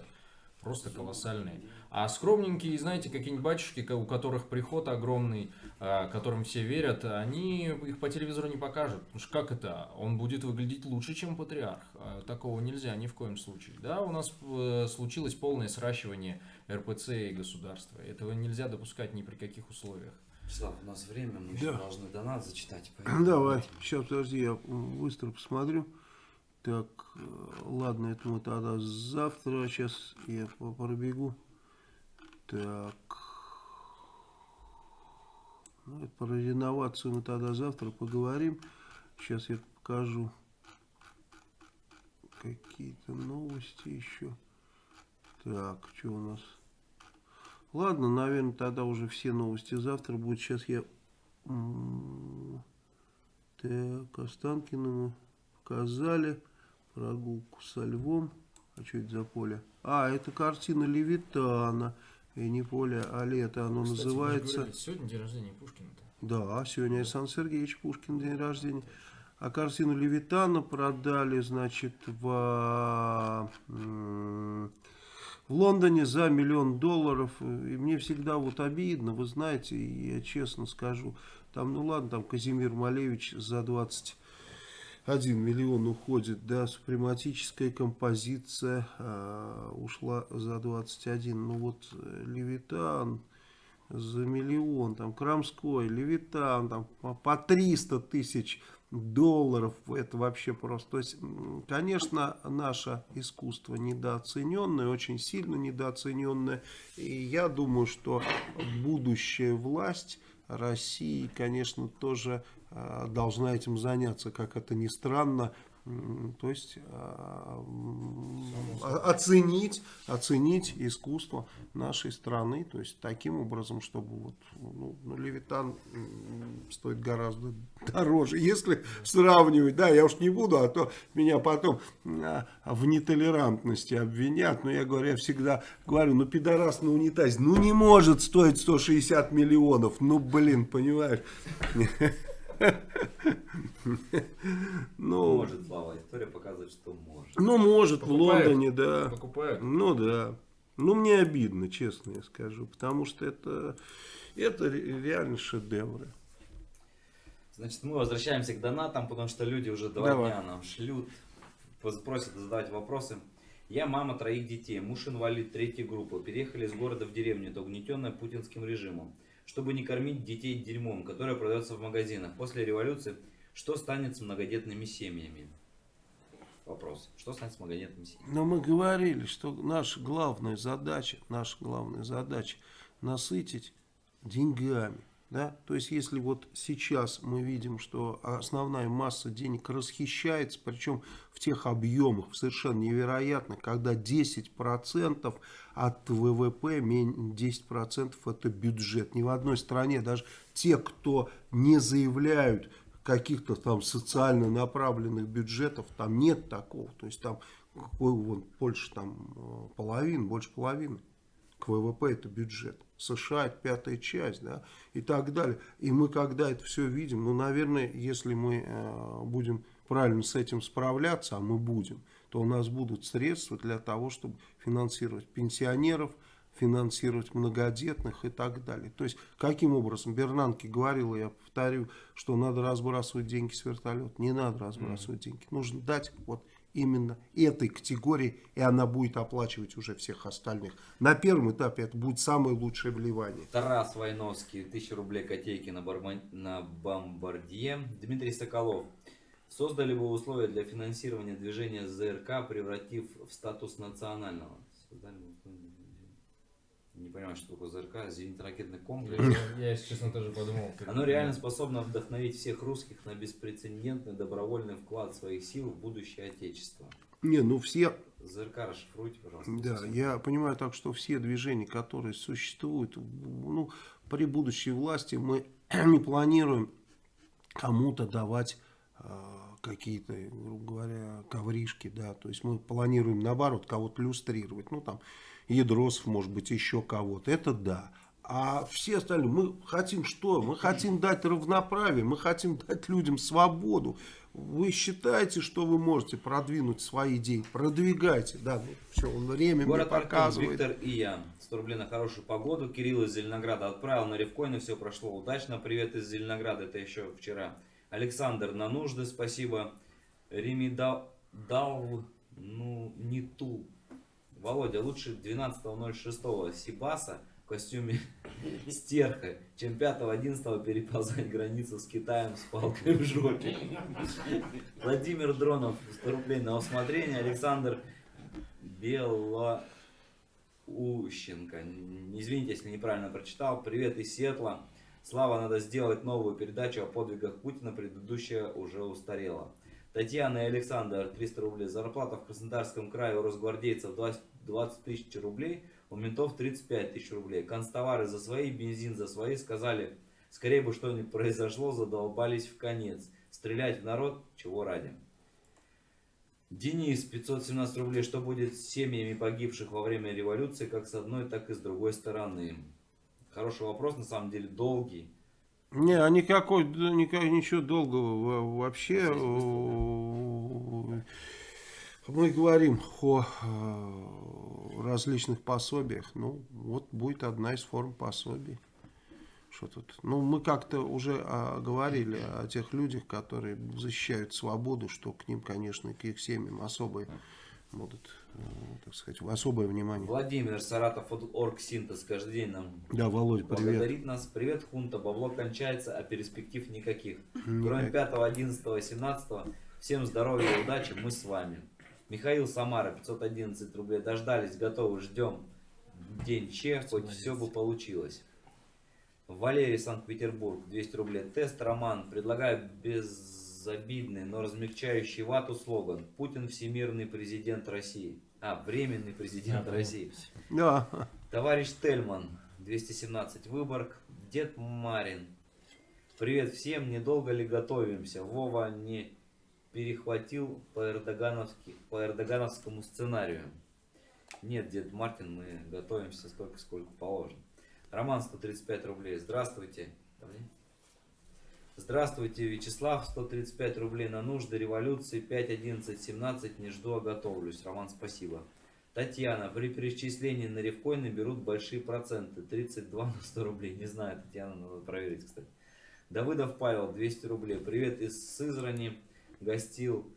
Просто колоссальные. А скромненькие, знаете, какие-нибудь батюшки, у которых приход огромный, а, которым все верят, они их по телевизору не покажут. Потому что как это? Он будет выглядеть лучше, чем патриарх. А, такого нельзя ни в коем случае. Да, у нас э, случилось полное сращивание РПЦ и государства. Этого нельзя допускать ни при каких условиях. Слав, у нас время, мы да. еще должны донат зачитать. Поэтому... Давай, сейчас подожди, я быстро посмотрю. Так, э, ладно, это мы тогда завтра, сейчас я пробегу. Так, ну, про реновацию мы тогда завтра поговорим. Сейчас я покажу какие-то новости еще. Так, что у нас? Ладно, наверное, тогда уже все новости завтра будут. Сейчас я... Так, Останкина мы показали. Прогулку со львом. А что это за поле? А, это картина Левитана. И не поле, а лето оно Кстати, называется. Говорили, сегодня день рождения Пушкина-то. Да, сегодня Александр Сергеевич Пушкин день рождения. А картину Левитана продали, значит, в в Лондоне за миллион долларов. И мне всегда вот обидно, вы знаете, я честно скажу, там, ну ладно, там Казимир Малевич за 21 миллион уходит, да, супрематическая композиция э, ушла за 21. Ну вот э, Левитан за миллион, там Крамской, Левитан, там по 300 тысяч долларов, это вообще просто. То есть, конечно, наше искусство недооцененное, очень сильно недооцененное. И я думаю, что будущая власть России, конечно, тоже э, должна этим заняться, как это ни странно, то есть а, оценить, оценить искусство нашей страны, то есть таким образом, чтобы вот, ну, ну, Левитан стоит гораздо дороже, если сравнивать, да, я уж не буду, а то меня потом а, в нетолерантности обвинят, но я говорю, я всегда говорю, ну пидорас на унитазе, ну не может стоить 160 миллионов, ну блин, понимаешь? Ну, может, Слава, история показывает, что может. Ну, может, покупает, в Лондоне, да. Покупают. Ну, да. Ну, мне обидно, честно я скажу, потому что это, это реально шедевры. Значит, мы возвращаемся к донатам, потому что люди уже два Давай. дня нам шлют, просят задавать вопросы. Я мама троих детей, муж инвалид третьей группы. Переехали из города в деревню, это угнетенная путинским режимом чтобы не кормить детей дерьмом, которое продается в магазинах. После революции, что станет с многодетными семьями? Вопрос. Что станет с многодетными семьями? Но мы говорили, что наша главная задача, наша главная задача насытить деньгами да? То есть, если вот сейчас мы видим, что основная масса денег расхищается, причем в тех объемах совершенно невероятно, когда 10% от ВВП, 10% это бюджет. Ни в одной стране, даже те, кто не заявляют каких-то там социально направленных бюджетов, там нет такого. То есть, там какой вон, Польша там э, половина, больше половины к ВВП это бюджет. США это пятая часть, да, и так далее. И мы когда это все видим, ну, наверное, если мы э, будем правильно с этим справляться, а мы будем, то у нас будут средства для того, чтобы финансировать пенсионеров, финансировать многодетных и так далее. То есть, каким образом? Бернанке говорила, я повторю, что надо разбрасывать деньги с вертолета. Не надо разбрасывать mm -hmm. деньги. Нужно дать вот именно этой категории, и она будет оплачивать уже всех остальных. На первом этапе это будет самое лучшее вливание. Тарас Войновский, 1000 рублей котейки на, барбан... на бомбардье. Дмитрий Соколов. Создали бы условия для финансирования движения ЗРК, превратив в статус национального. Создали не понимаю, что такое ЗРК, зенитно-ракетный комплекс. Я, если честно, тоже подумал. Оно реально способно вдохновить всех русских на беспрецедентный добровольный вклад своих сил в будущее Отечества. Не, ну все... ЗРК расшифруйте, пожалуйста. Да, я понимаю так, что все движения, которые существуют, ну, при будущей власти мы не планируем кому-то давать э, какие-то, грубо говоря, ковришки, да, то есть мы планируем наоборот кого-то люстрировать, ну там Ядросов, может быть, еще кого-то. Это да. А все остальные, мы хотим что? Мы хотим дать равноправие, мы хотим дать людям свободу. Вы считаете, что вы можете продвинуть свои идеи? Продвигайте, да, ну, все, время Город мне показывает. Артем, Виктор и я. 100 рублей на хорошую погоду. Кирилл из Зеленограда отправил на Ревкоин, и все прошло удачно. Привет из Зеленограда, это еще вчера. Александр на нужды, спасибо. Ремидал, дал, ну, не ту. Володя, лучше 12.06 Сибаса в костюме стерха, чем 5-11 переползать границу с Китаем с палкой в жопе. Владимир Дронов, 100 рублей на усмотрение. Александр Белоущенко. Извините, если неправильно прочитал. Привет из Сиэтла. Слава, надо сделать новую передачу о подвигах Путина. Предыдущая уже устарела. Татьяна и Александр, 300 рублей. Зарплата в Краснодарском крае у росгвардейцев 20, 20 тысяч рублей. У ментов 35 тысяч рублей. Констовары за свои, бензин за свои. Сказали, скорее бы что-нибудь произошло, задолбались в конец. Стрелять в народ, чего ради. Денис, 517 рублей. Что будет с семьями погибших во время революции, как с одной, так и с другой стороны? Хороший вопрос, на самом деле, долгий. Не, а никакой, никак, ничего долгого вообще. Мы говорим о различных пособиях. Ну, вот будет одна из форм пособий. Что тут? Ну, мы как-то уже а, говорили о тех людях, которые защищают свободу, что к ним, конечно, к их семьям особое будут, э, так сказать, особое внимание. Владимир Саратов, Оргсинтез, каждый день нам да, Володь, привет. благодарит нас. Привет, Хунта, бабло кончается, а перспектив никаких. Кроме 5, 11, 17, всем здоровья и удачи, мы с вами. Михаил Самара, 511 рублей. Дождались, готовы, ждем. День Че, хоть все бы получилось. Валерий, Санкт-Петербург, 200 рублей. Тест, Роман. Предлагаю безобидный, но размягчающий вату слоган. Путин всемирный президент России. А, временный президент России. Да. Товарищ Тельман, 217 Выборг. Дед Марин. Привет всем, недолго ли готовимся? Вова не перехватил по, эрдогановски, по эрдогановскому сценарию. Нет, дед Мартин, мы готовимся столько, сколько положено. Роман 135 рублей. Здравствуйте. Здравствуйте, Вячеслав. 135 рублей на нужды революции. 5, 11, 17. Не жду, а готовлюсь. Роман, спасибо. Татьяна. При перечислении на ревкоины берут большие проценты. 32 на 100 рублей. Не знаю, Татьяна, надо проверить, кстати. Давыдов Павел. 200 рублей. Привет из Сызрани гостил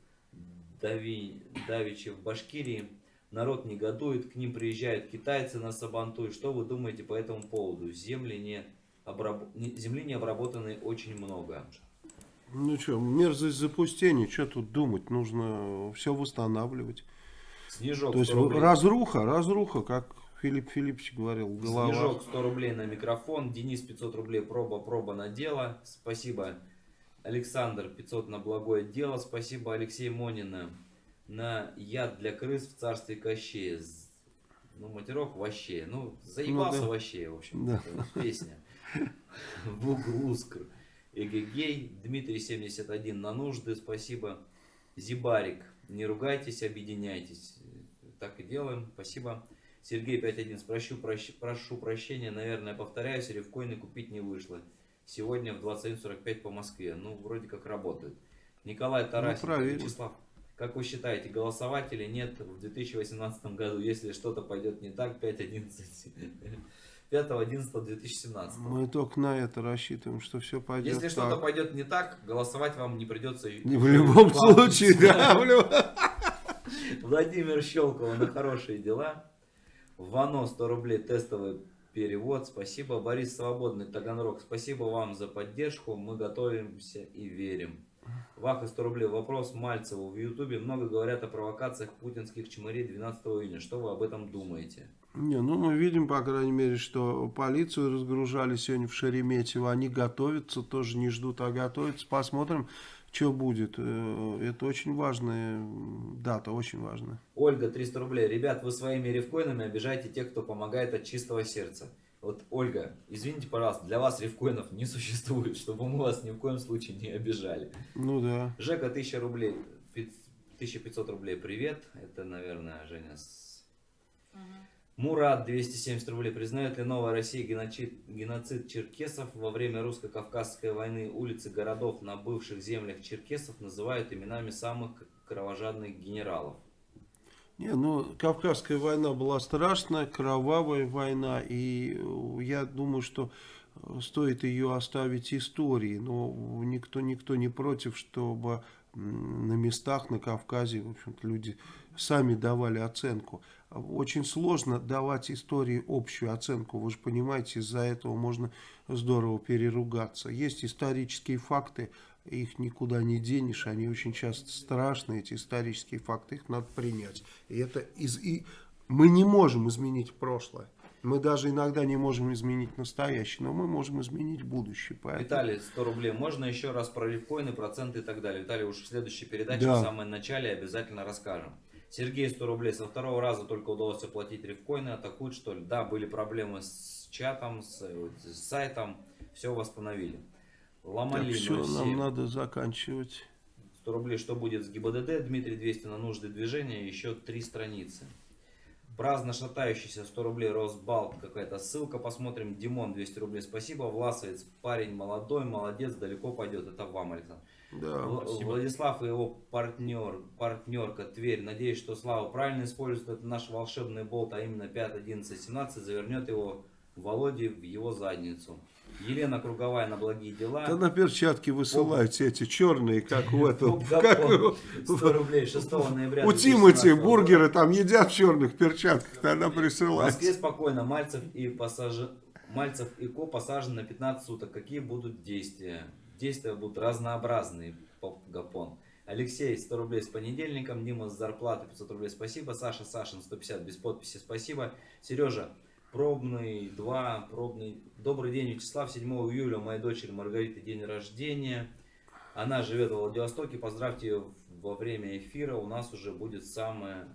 Дави, Давичи в Башкирии. Народ негодует, к ним приезжают китайцы на Сабантуй. Что вы думаете по этому поводу? Земли не, обраб... Земли не обработаны очень много. Ну что, мерзость запустения, что тут думать? Нужно все восстанавливать. Снежок То есть рублей. разруха, разруха, как Филипп Филиппович говорил, голова. Снежок 100 рублей на микрофон, Денис 500 рублей, проба, проба на дело. Спасибо. Александр 500 на благое дело. Спасибо Алексей Монина на яд для крыс в царстве Кощея. Ну, матерок вообще. Ну, заебался ну, да. вообще, в общем. Да. Песня. Бугрускр. Эгегей. Дмитрий 71 на нужды. Спасибо. Зибарик. Не ругайтесь, объединяйтесь. Так и делаем. Спасибо. Сергей 51. Прошу, прощ, прошу прощения. Наверное, повторяюсь, ревкоины купить не вышло сегодня в 21.45 по Москве. Ну, вроде как работает. Николай Тарасенко, ну, Вячеслав, как вы считаете, голосовать или нет в 2018 году, если что-то пойдет не так, 5.11? 5.11.2017. Мы только на это рассчитываем, что все пойдет Если что-то пойдет не так, голосовать вам не придется. Не в любом случае, да. Владимир Щелкова на хорошие дела. Вано 100 рублей тестовый перевод. Спасибо, Борис Свободный, Таганрог. Спасибо вам за поддержку. Мы готовимся и верим. Ваха 100 рублей. Вопрос Мальцеву. В Ютубе много говорят о провокациях путинских чмырей 12 июня. Что вы об этом думаете? Не, ну мы видим, по крайней мере, что полицию разгружали сегодня в Шереметьево. Они готовятся, тоже не ждут, а готовятся. Посмотрим, что будет. Э, это очень важная дата, очень важная. Ольга, 300 рублей. Ребят, вы своими рифкоинами обижаете тех, кто помогает от чистого сердца. Вот, Ольга, извините, пожалуйста, для вас рифкоинов не существует, чтобы мы вас ни в коем случае не обижали. Ну да. Жека, 1000 рублей, 1500 рублей, привет. Это, наверное, Женя с... Мурат 270 рублей. Признает ли новая Россия геноцид, геноцид черкесов во время русско-кавказской войны? Улицы городов на бывших землях черкесов называют именами самых кровожадных генералов. Не, ну, Кавказская война была страшная, кровавая война, и я думаю, что стоит ее оставить истории, но никто, никто не против, чтобы на местах на Кавказе, в общем-то, люди сами давали оценку. Очень сложно давать истории общую оценку, вы же понимаете, из-за этого можно здорово переругаться. Есть исторические факты, их никуда не денешь, они очень часто страшные, эти исторические факты, их надо принять. И это из... И мы не можем изменить прошлое. Мы даже иногда не можем изменить настоящее, но мы можем изменить будущее. Поэтому... Виталий, 100 рублей. Можно еще раз про рифкоины, проценты и так далее? Виталий, уж в следующей передаче, да. в самом начале обязательно расскажем. Сергей 100 рублей. Со второго раза только удалось оплатить рифкоины. Атакуют что ли? Да, были проблемы с чатом, с, с сайтом. Все восстановили. Ломали так все, нам надо заканчивать. 100 рублей. Что будет с ГИБДД? Дмитрий 200 на нужды движения. Еще три страницы. Праздно шатающийся 100 рублей Росбалт, какая-то ссылка, посмотрим. Димон 200 рублей, спасибо. Власовец, парень молодой, молодец, далеко пойдет. Это вам, Александр. Да, Владислав и его партнер, партнерка Тверь. Надеюсь, что Слава правильно использует этот наш волшебный болт, а именно 5, 11, 17, завернет его Володе в его задницу. Елена Круговая на благие дела. Да на перчатки высылайте эти черные, как в этом. Как, 100 рублей 6 ноября. У Тимати бургеры там едят в черных перчатках, тогда присылайте. В Москве спокойно. Мальцев и пассажир... Мальцев и Ко посажены на 15 суток. Какие будут действия? Действия будут разнообразные, Гапон. Алексей, 100 рублей с понедельником. Дима с зарплаты 500 рублей, спасибо. Саша Сашин, 150 без подписи, спасибо. Сережа, пробный 2, пробный. Добрый день, Вячеслав. 7 июля моей дочери Маргариты день рождения. Она живет в Владивостоке. Поздравьте ее во время эфира. У нас уже будет самое...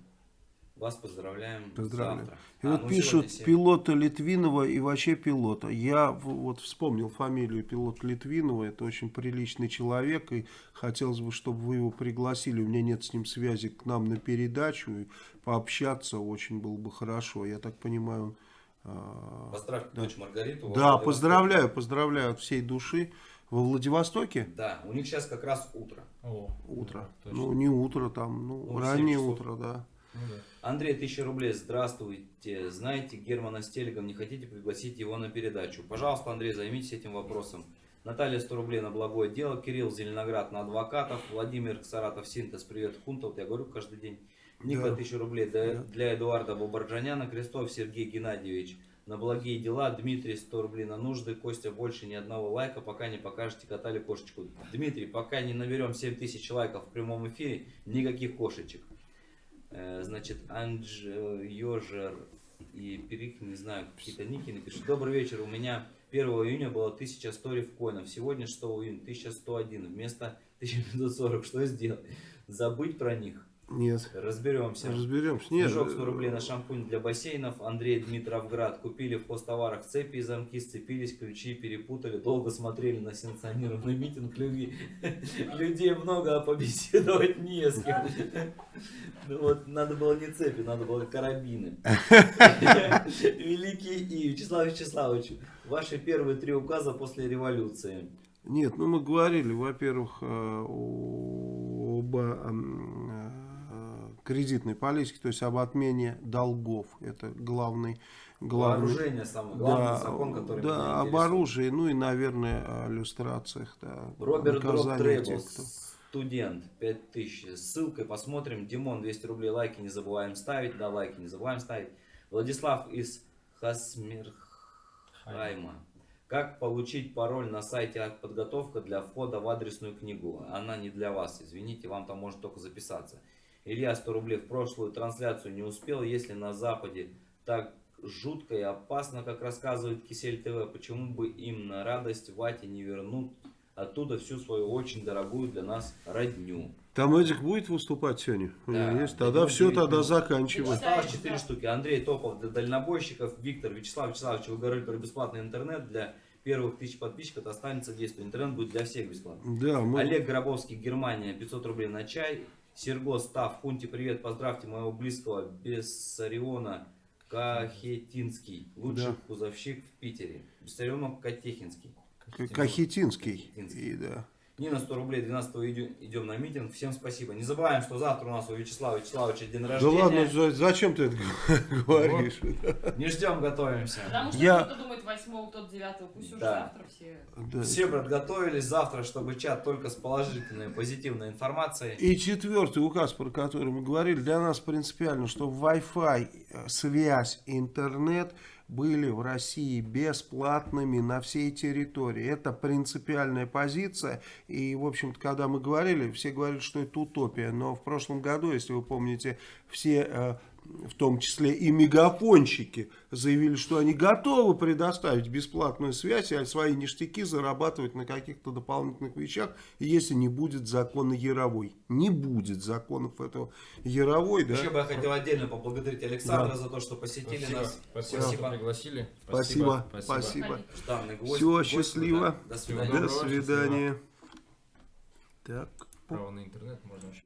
Вас поздравляем Поздравляю. завтра. И а, вот ну, пишут пилота Литвинова и вообще пилота. Я вот вспомнил фамилию пилота Литвинова. Это очень приличный человек. И хотелось бы, чтобы вы его пригласили. У меня нет с ним связи к нам на передачу. И пообщаться очень было бы хорошо. Я так понимаю, он а, Поздравьте да. дочь Маргариту. Да, поздравляю, поздравляю от всей души. Во Владивостоке? Да, у них сейчас как раз утро. О, утро. Да, ну, не утро там, ну, ну раннее утро, да. Ну, да. Андрей, тысяча рублей, здравствуйте. Знаете Германа Стелегом, не хотите пригласить его на передачу? Пожалуйста, Андрей, займитесь этим вопросом. Наталья 100 рублей на благое дело, Кирилл Зеленоград на адвокатов, Владимир Саратов Синтез, привет, Хунта, вот я говорю каждый день. Ника, да. 1000 рублей для, для Эдуарда Бобарджаняна, Крестов Сергей Геннадьевич на благие дела, Дмитрий 100 рублей на нужды, Костя больше ни одного лайка, пока не покажете кота или кошечку. Дмитрий, пока не наберем 7000 лайков в прямом эфире, никаких кошечек. Э, значит, Анж Йожер и Перик, не знаю, какие-то ники напишут. Добрый вечер, у меня 1 июня было 1100 рифкоинов, сегодня 6 июня 1101, вместо 1540, что сделать? Забыть про них? Нет. Разберемся. Разберемся. Нет. Снежок 100 рублей на шампунь для бассейнов. Андрей Дмитровград. Купили в хостоварах цепи и замки, сцепились, ключи перепутали. Долго смотрели на сенсационированный митинг любви. Людей много, а побеседовать не с кем. Ну вот, надо было не цепи, надо было карабины. Великий и Вячеслав Вячеславович, ваши первые три указа после революции. Нет, ну мы говорили, во-первых, э, об кредитной политики, то есть об отмене долгов. Это главный... главный Вооружение самый главный да, закон, который Да, об оружии, ну и, наверное, о иллюстрациях. Да, Роберт Дроп Трейбл, студент, 5000. Ссылкой посмотрим. Димон, 200 рублей, лайки не забываем ставить. Да, лайки не забываем ставить. Владислав из Хасмирхайма. Как получить пароль на сайте подготовка для входа в адресную книгу? Она не для вас, извините, вам там может только записаться. Илья 100 рублей в прошлую трансляцию не успел. Если на Западе так жутко и опасно, как рассказывает Кисель ТВ, почему бы им на радость Вате не вернуть оттуда всю свою очень дорогую для нас родню. Там этих будет выступать сегодня? Да. Есть? Тогда все, тогда заканчиваем. Осталось 4 штуки. Андрей Топов для дальнобойщиков, Виктор Вячеслав Вячеславович, вы говорили про бесплатный интернет для первых тысяч подписчиков останется действие. Интернет будет для всех бесплатно. Да, мы... Олег Гробовский, Германия, 500 рублей на чай. Серго, Став, Хунти, привет, поздравьте моего близкого Бессариона Кахетинский, лучший Да. кузовщик в Питере. Бесцеремов Катехинский. Кахетинский. Кахетинский. И, да. Нина 100 рублей, 12 идем, идем на митинг. Всем спасибо. Не забываем, что завтра у нас у Вячеслава Вячеславовича день Да рождения. ладно, за- зачем ты это говоришь? Не ждем, готовимся. Потому что Я- кто-то думает 8 кто-то 9 пусть уже Да. завтра все. Да. Все подготовились завтра, чтобы чат только с положительной, позитивной информацией. И четвертый указ, про который мы говорили, для нас принципиально, что Wi-Fi, э, связь, интернет были в России бесплатными на всей территории. Это принципиальная позиция. И, в общем-то, когда мы говорили, все говорили, что это утопия. Но в прошлом году, если вы помните, все, э, в том числе и мегафонщики, заявили, что они готовы предоставить бесплатную связь, а свои ништяки зарабатывать на каких-то дополнительных вещах, если не будет закона Яровой. Не будет законов этого Яровой, да? Еще бы я хотел отдельно поблагодарить Александра Да. за то, что посетили Спасибо. нас. Спасибо, Спасибо. пригласили. Спасибо, спасибо. Гвоздь. Всего Гвоздь, счастливо. да. До свидания. До свидания. Так. Право на интернет можно вообще.